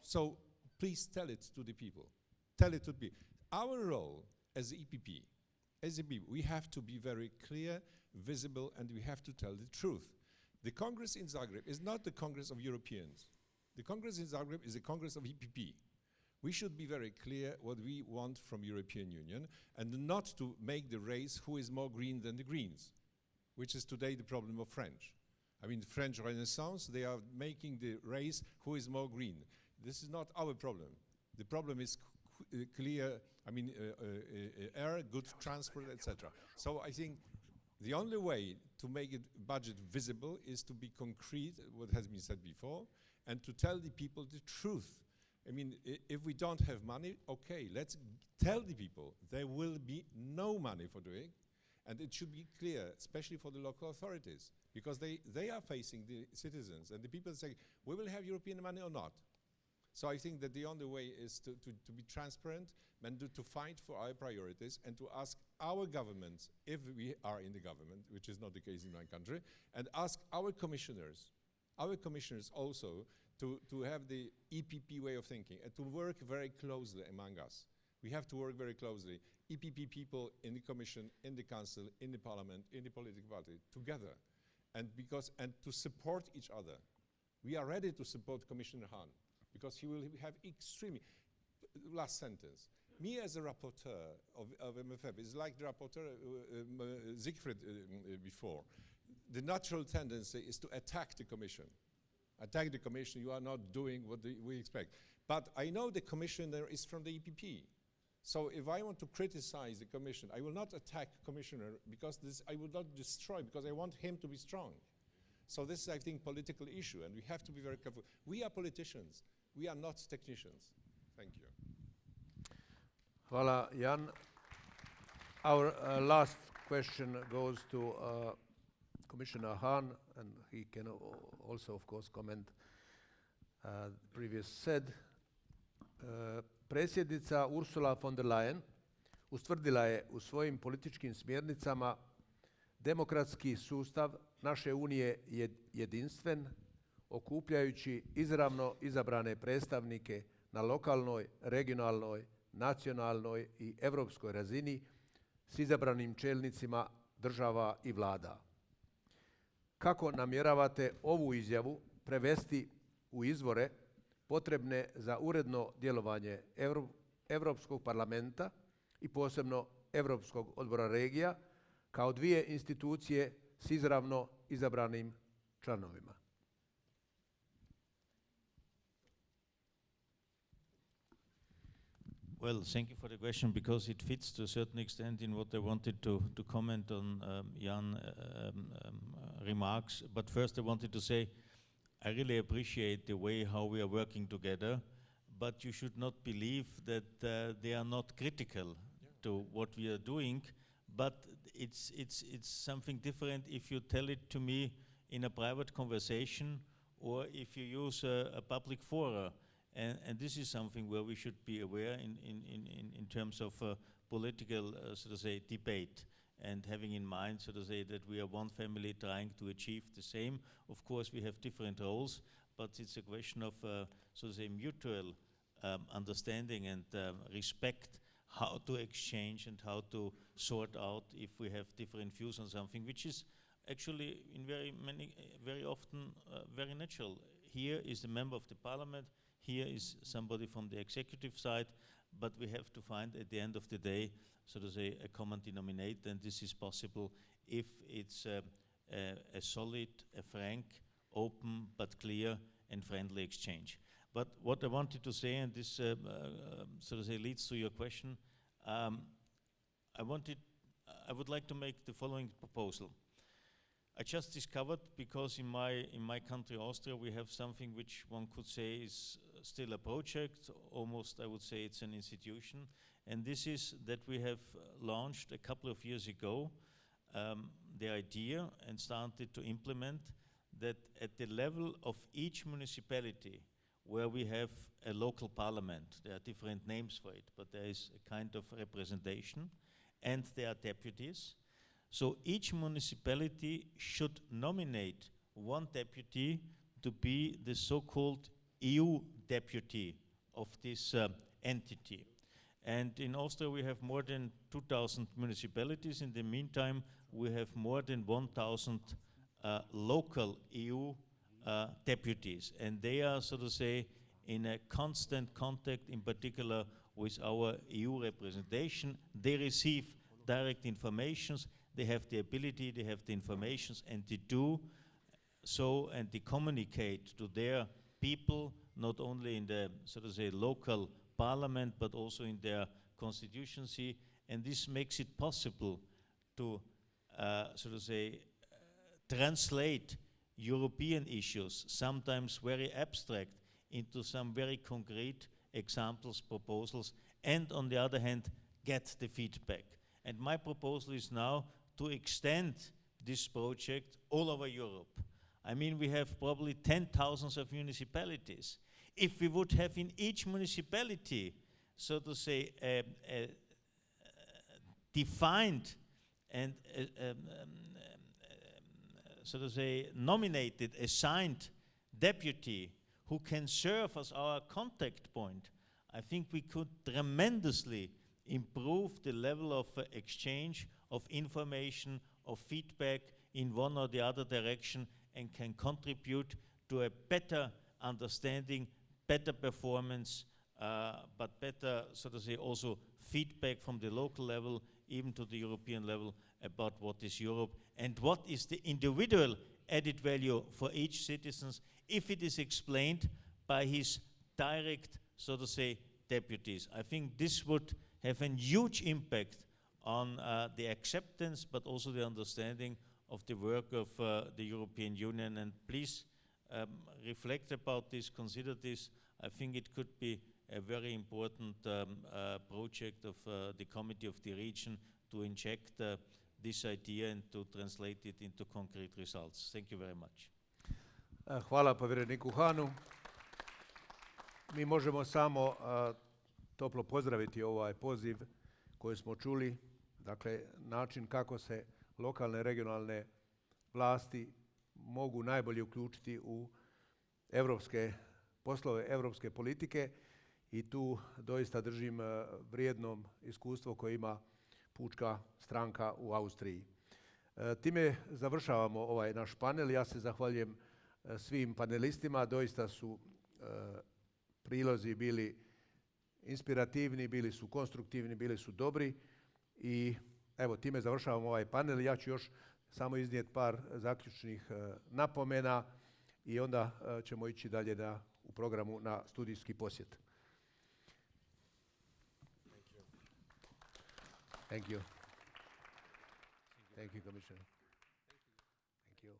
So please tell it to the people. Tell it to people. Our role as EPP, as EPP, we have to be very clear, visible, and we have to tell the truth. The Congress in Zagreb is not the Congress of Europeans. The Congress in Zagreb is a Congress of EPP. We should be very clear what we want from European Union and not to make the race who is more green than the Greens which is today the problem of French. I mean, the French Renaissance, they are making the race who is more green. This is not our problem. The problem is uh, clear, I mean, uh, uh, uh, air, good transport, etc. So I think the only way to make it budget visible is to be concrete, what has been said before, and to tell the people the truth. I mean, if we don't have money, okay, let's tell the people there will be no money for doing, and it should be clear, especially for the local authorities, because they, they are facing the citizens, and the people say, we will have European money or not. So I think that the only way is to, to, to be transparent and to, to fight for our priorities and to ask our governments, if we are in the government, which is not the case in my country, and ask our commissioners, our commissioners also, to, to have the EPP way of thinking and to work very closely among us. We have to work very closely. EPP people in the Commission, in the Council, in the Parliament, in the political party, together. And, because, and to support each other. We are ready to support Commissioner Hahn because he will have extremely, last sentence. Me as a rapporteur of, of MFF is like the rapporteur uh, uh, Siegfried uh, uh, before. The natural tendency is to attack the Commission. Attack the Commission, you are not doing what the, we expect. But I know the Commissioner is from the EPP. So if I want to criticize the Commission, I will not attack Commissioner because this I will not destroy because I want him to be strong. So this is, I think, political issue, and we have to be very careful. We are politicians. We are not technicians. Thank you.
Hvala, Jan. Our uh, last question goes to uh, Commissioner Hahn, and he can also, of course, comment uh, previous said. Uh, predsjednica Ursula von der Leyen ustvrdila je u svojim političkim smjernicama demokratski sustav naše unije je jedinstven, okupljajući izravno izabrane predstavnike na lokalnoj, regionalnoj, nacionalnoj i europskoj razini s izabranim čelnicima država i vlada. Kako namjeravate ovu izjavu prevesti u izvore potrebne za uredno djelovanje Europskog parlamenta i posebno Europskog odbora regija kao dvije institucije s izravno izabranim članovima.
Well, thank you for the question because it fits to a certain extent in what I wanted to, to comment on um, Jan um, um, remarks. But first I wanted to say I really appreciate the way how we are working together, but you should not believe that uh, they are not critical yeah. to what we are doing, but it's, it's, it's something different if you tell it to me in a private conversation or if you use a, a public forum. And, and, this is something where we should be aware in, in, in, in terms of uh, political, uh, so to say, debate and having in mind, so to say, that we are one family trying to achieve the same. Of course, we have different roles, but it's a question of, uh, so to say, mutual um, understanding and um, respect how to exchange and how to sort out if we have different views on something, which is actually in very many, very often uh, very natural. Here is the member of the parliament, here is somebody from the executive side, but we have to find at the end of the day so to say, a common denominator, and this is possible if it's a, a, a solid, a frank, open, but clear and friendly exchange. But what I wanted to say, and this uh, uh, so to say leads to your question, um, I wanted, I would like to make the following proposal. I just discovered because in my in my country Austria we have something which one could say is still a project almost I would say it's an institution and this is that we have launched a couple of years ago um, the idea and started to implement that at the level of each municipality where we have a local parliament, there are different names for it, but there is a kind of representation, and there are deputies. So each municipality should nominate one deputy to be the so-called EU deputy of this uh, entity. And in Austria, we have more than 2,000 municipalities. In the meantime, we have more than 1,000 uh, local EU uh, deputies. And they are, so to say, in a constant contact, in particular with our EU representation. They receive direct informations. They have the ability, they have the informations, and they do so, and they communicate to their people, not only in the, so to say, local parliament, but also in their constituency. And this makes it possible to, uh, so to say, uh, translate European issues, sometimes very abstract, into some very concrete examples, proposals, and on the other hand, get the feedback. And my proposal is now to extend this project all over Europe. I mean, we have probably 10,000 of municipalities. If we would have in each municipality, so to say, a, a, defined and um, um, so to say nominated, assigned deputy who can serve as our contact point, I think we could tremendously improve the level of uh, exchange of information, of feedback in one or the other direction and can contribute to a better understanding better performance, uh, but better, so to say, also feedback from the local level, even to the European level, about what is Europe and what is the individual added value for each citizen if it is explained by his direct, so to say, deputies. I think this would have a huge impact on uh, the acceptance but also the understanding of the work of uh, the European Union. And please um, reflect about this, consider this. I think it could be a very important um, uh, project of uh, the Committee of the Region to inject uh, this idea and to translate it into concrete results. Thank you very much.
E, Hvala povjereniku Hanu. Mi možemo samo a, toplo pozdraviti ovaj poziv koji smo čuli, dakle način kako se lokalne regionalne vlasti mogu najbolje uključiti u evropske poslove, evropske politike i tu doista držim e, vrijednom iskustvo koje ima pučka stranka u Austriji. E, Time završavamo ovaj naš panel. Ja se zahvaljujem e, svim panelistima. Doista su prilozi bili inspirativni, bili su konstruktivni, bili su dobri i evo time završavamo ovaj panel. Ja ću još samo iznijeti par zaključnih e, napomena i onda e, ćemo ići dalje na, u programu na studijski posjet. Thank you. Thank you, Commissioner. Thank you.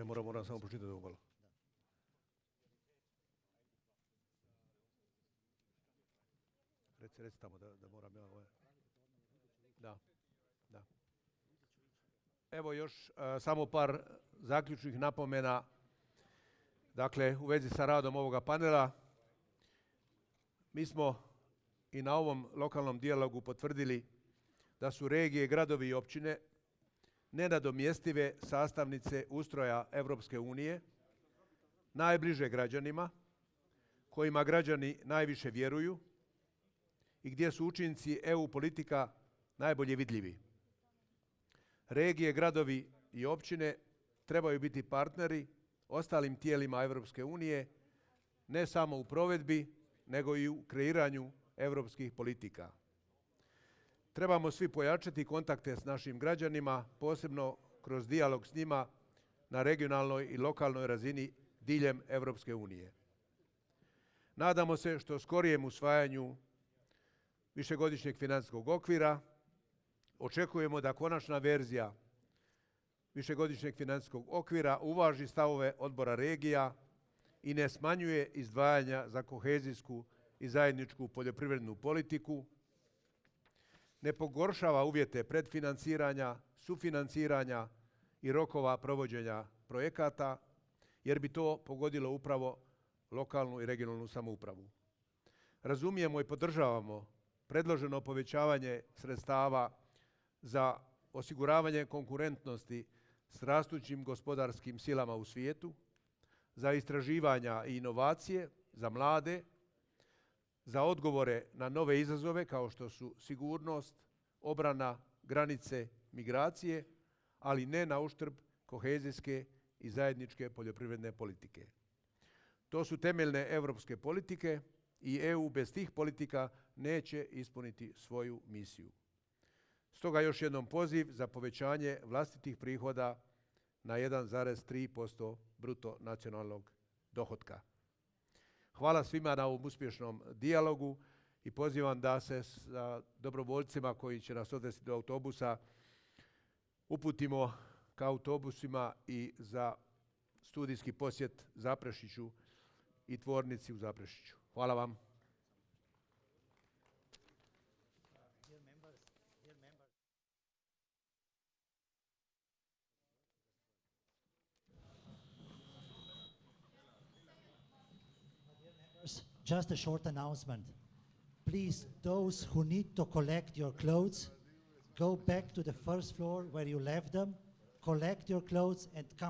E, moram, moram samo pročitati ovo malo. Reci, reci da, da moram ja ovaj. Da, da. Evo još e, samo par zaključnih napomena Dakle, u vezi sa radom ovoga panela, mi smo i na ovom lokalnom dijalogu potvrdili da su regije, gradovi i općine nenadomjestive sastavnice ustroja Europske unije, najbliže građanima, kojima građani najviše vjeruju i gdje su učinci EU politika najbolje vidljivi. Regije, gradovi i općine trebaju biti partneri ostalim tijelima Europske unije, ne samo u provedbi, nego i u kreiranju europskih politika. Trebamo svi pojačati kontakte s našim građanima, posebno kroz dijalog s njima na regionalnoj i lokalnoj razini diljem Europske unije. Nadamo se što skorijem usvajanju višegodišnjeg financijskog okvira. Očekujemo da konačna verzija višegodišnjeg financijskog okvira uvaži stavove odbora regija i ne smanjuje izdvajanja za kohezijsku i zajedničku poljoprivrednu politiku, ne pogoršava uvjete predfinanciranja, sufinanciranja i rokova provođenja projekata, jer bi to pogodilo upravo lokalnu i regionalnu samoupravu. Razumijemo i podržavamo predloženo povećavanje sredstava za osiguravanje konkurentnosti s rastućim gospodarskim silama u svijetu, za istraživanja i inovacije, za mlade, za odgovore na nove izazove kao što su sigurnost, obrana, granice, migracije, ali ne na uštrb kohezijske i zajedničke poljoprivredne politike. To su temeljne evropske politike i EU bez tih politika neće ispuniti svoju misiju. Stoga još jednom poziv za povećanje vlastitih prihoda na 1,3% bruto nacionalnog dohotka. Hvala svima na ovom uspješnom dijalogu i pozivam da se sa dobrovoljcima koji će nas odvesti do autobusa uputimo ka autobusima i za studijski posjet Zaprešiću i tvornici u Zaprešiću. Hvala vam.
Just a short announcement. Please, those who need to collect your clothes, go back to the first floor where you left them, collect your clothes and come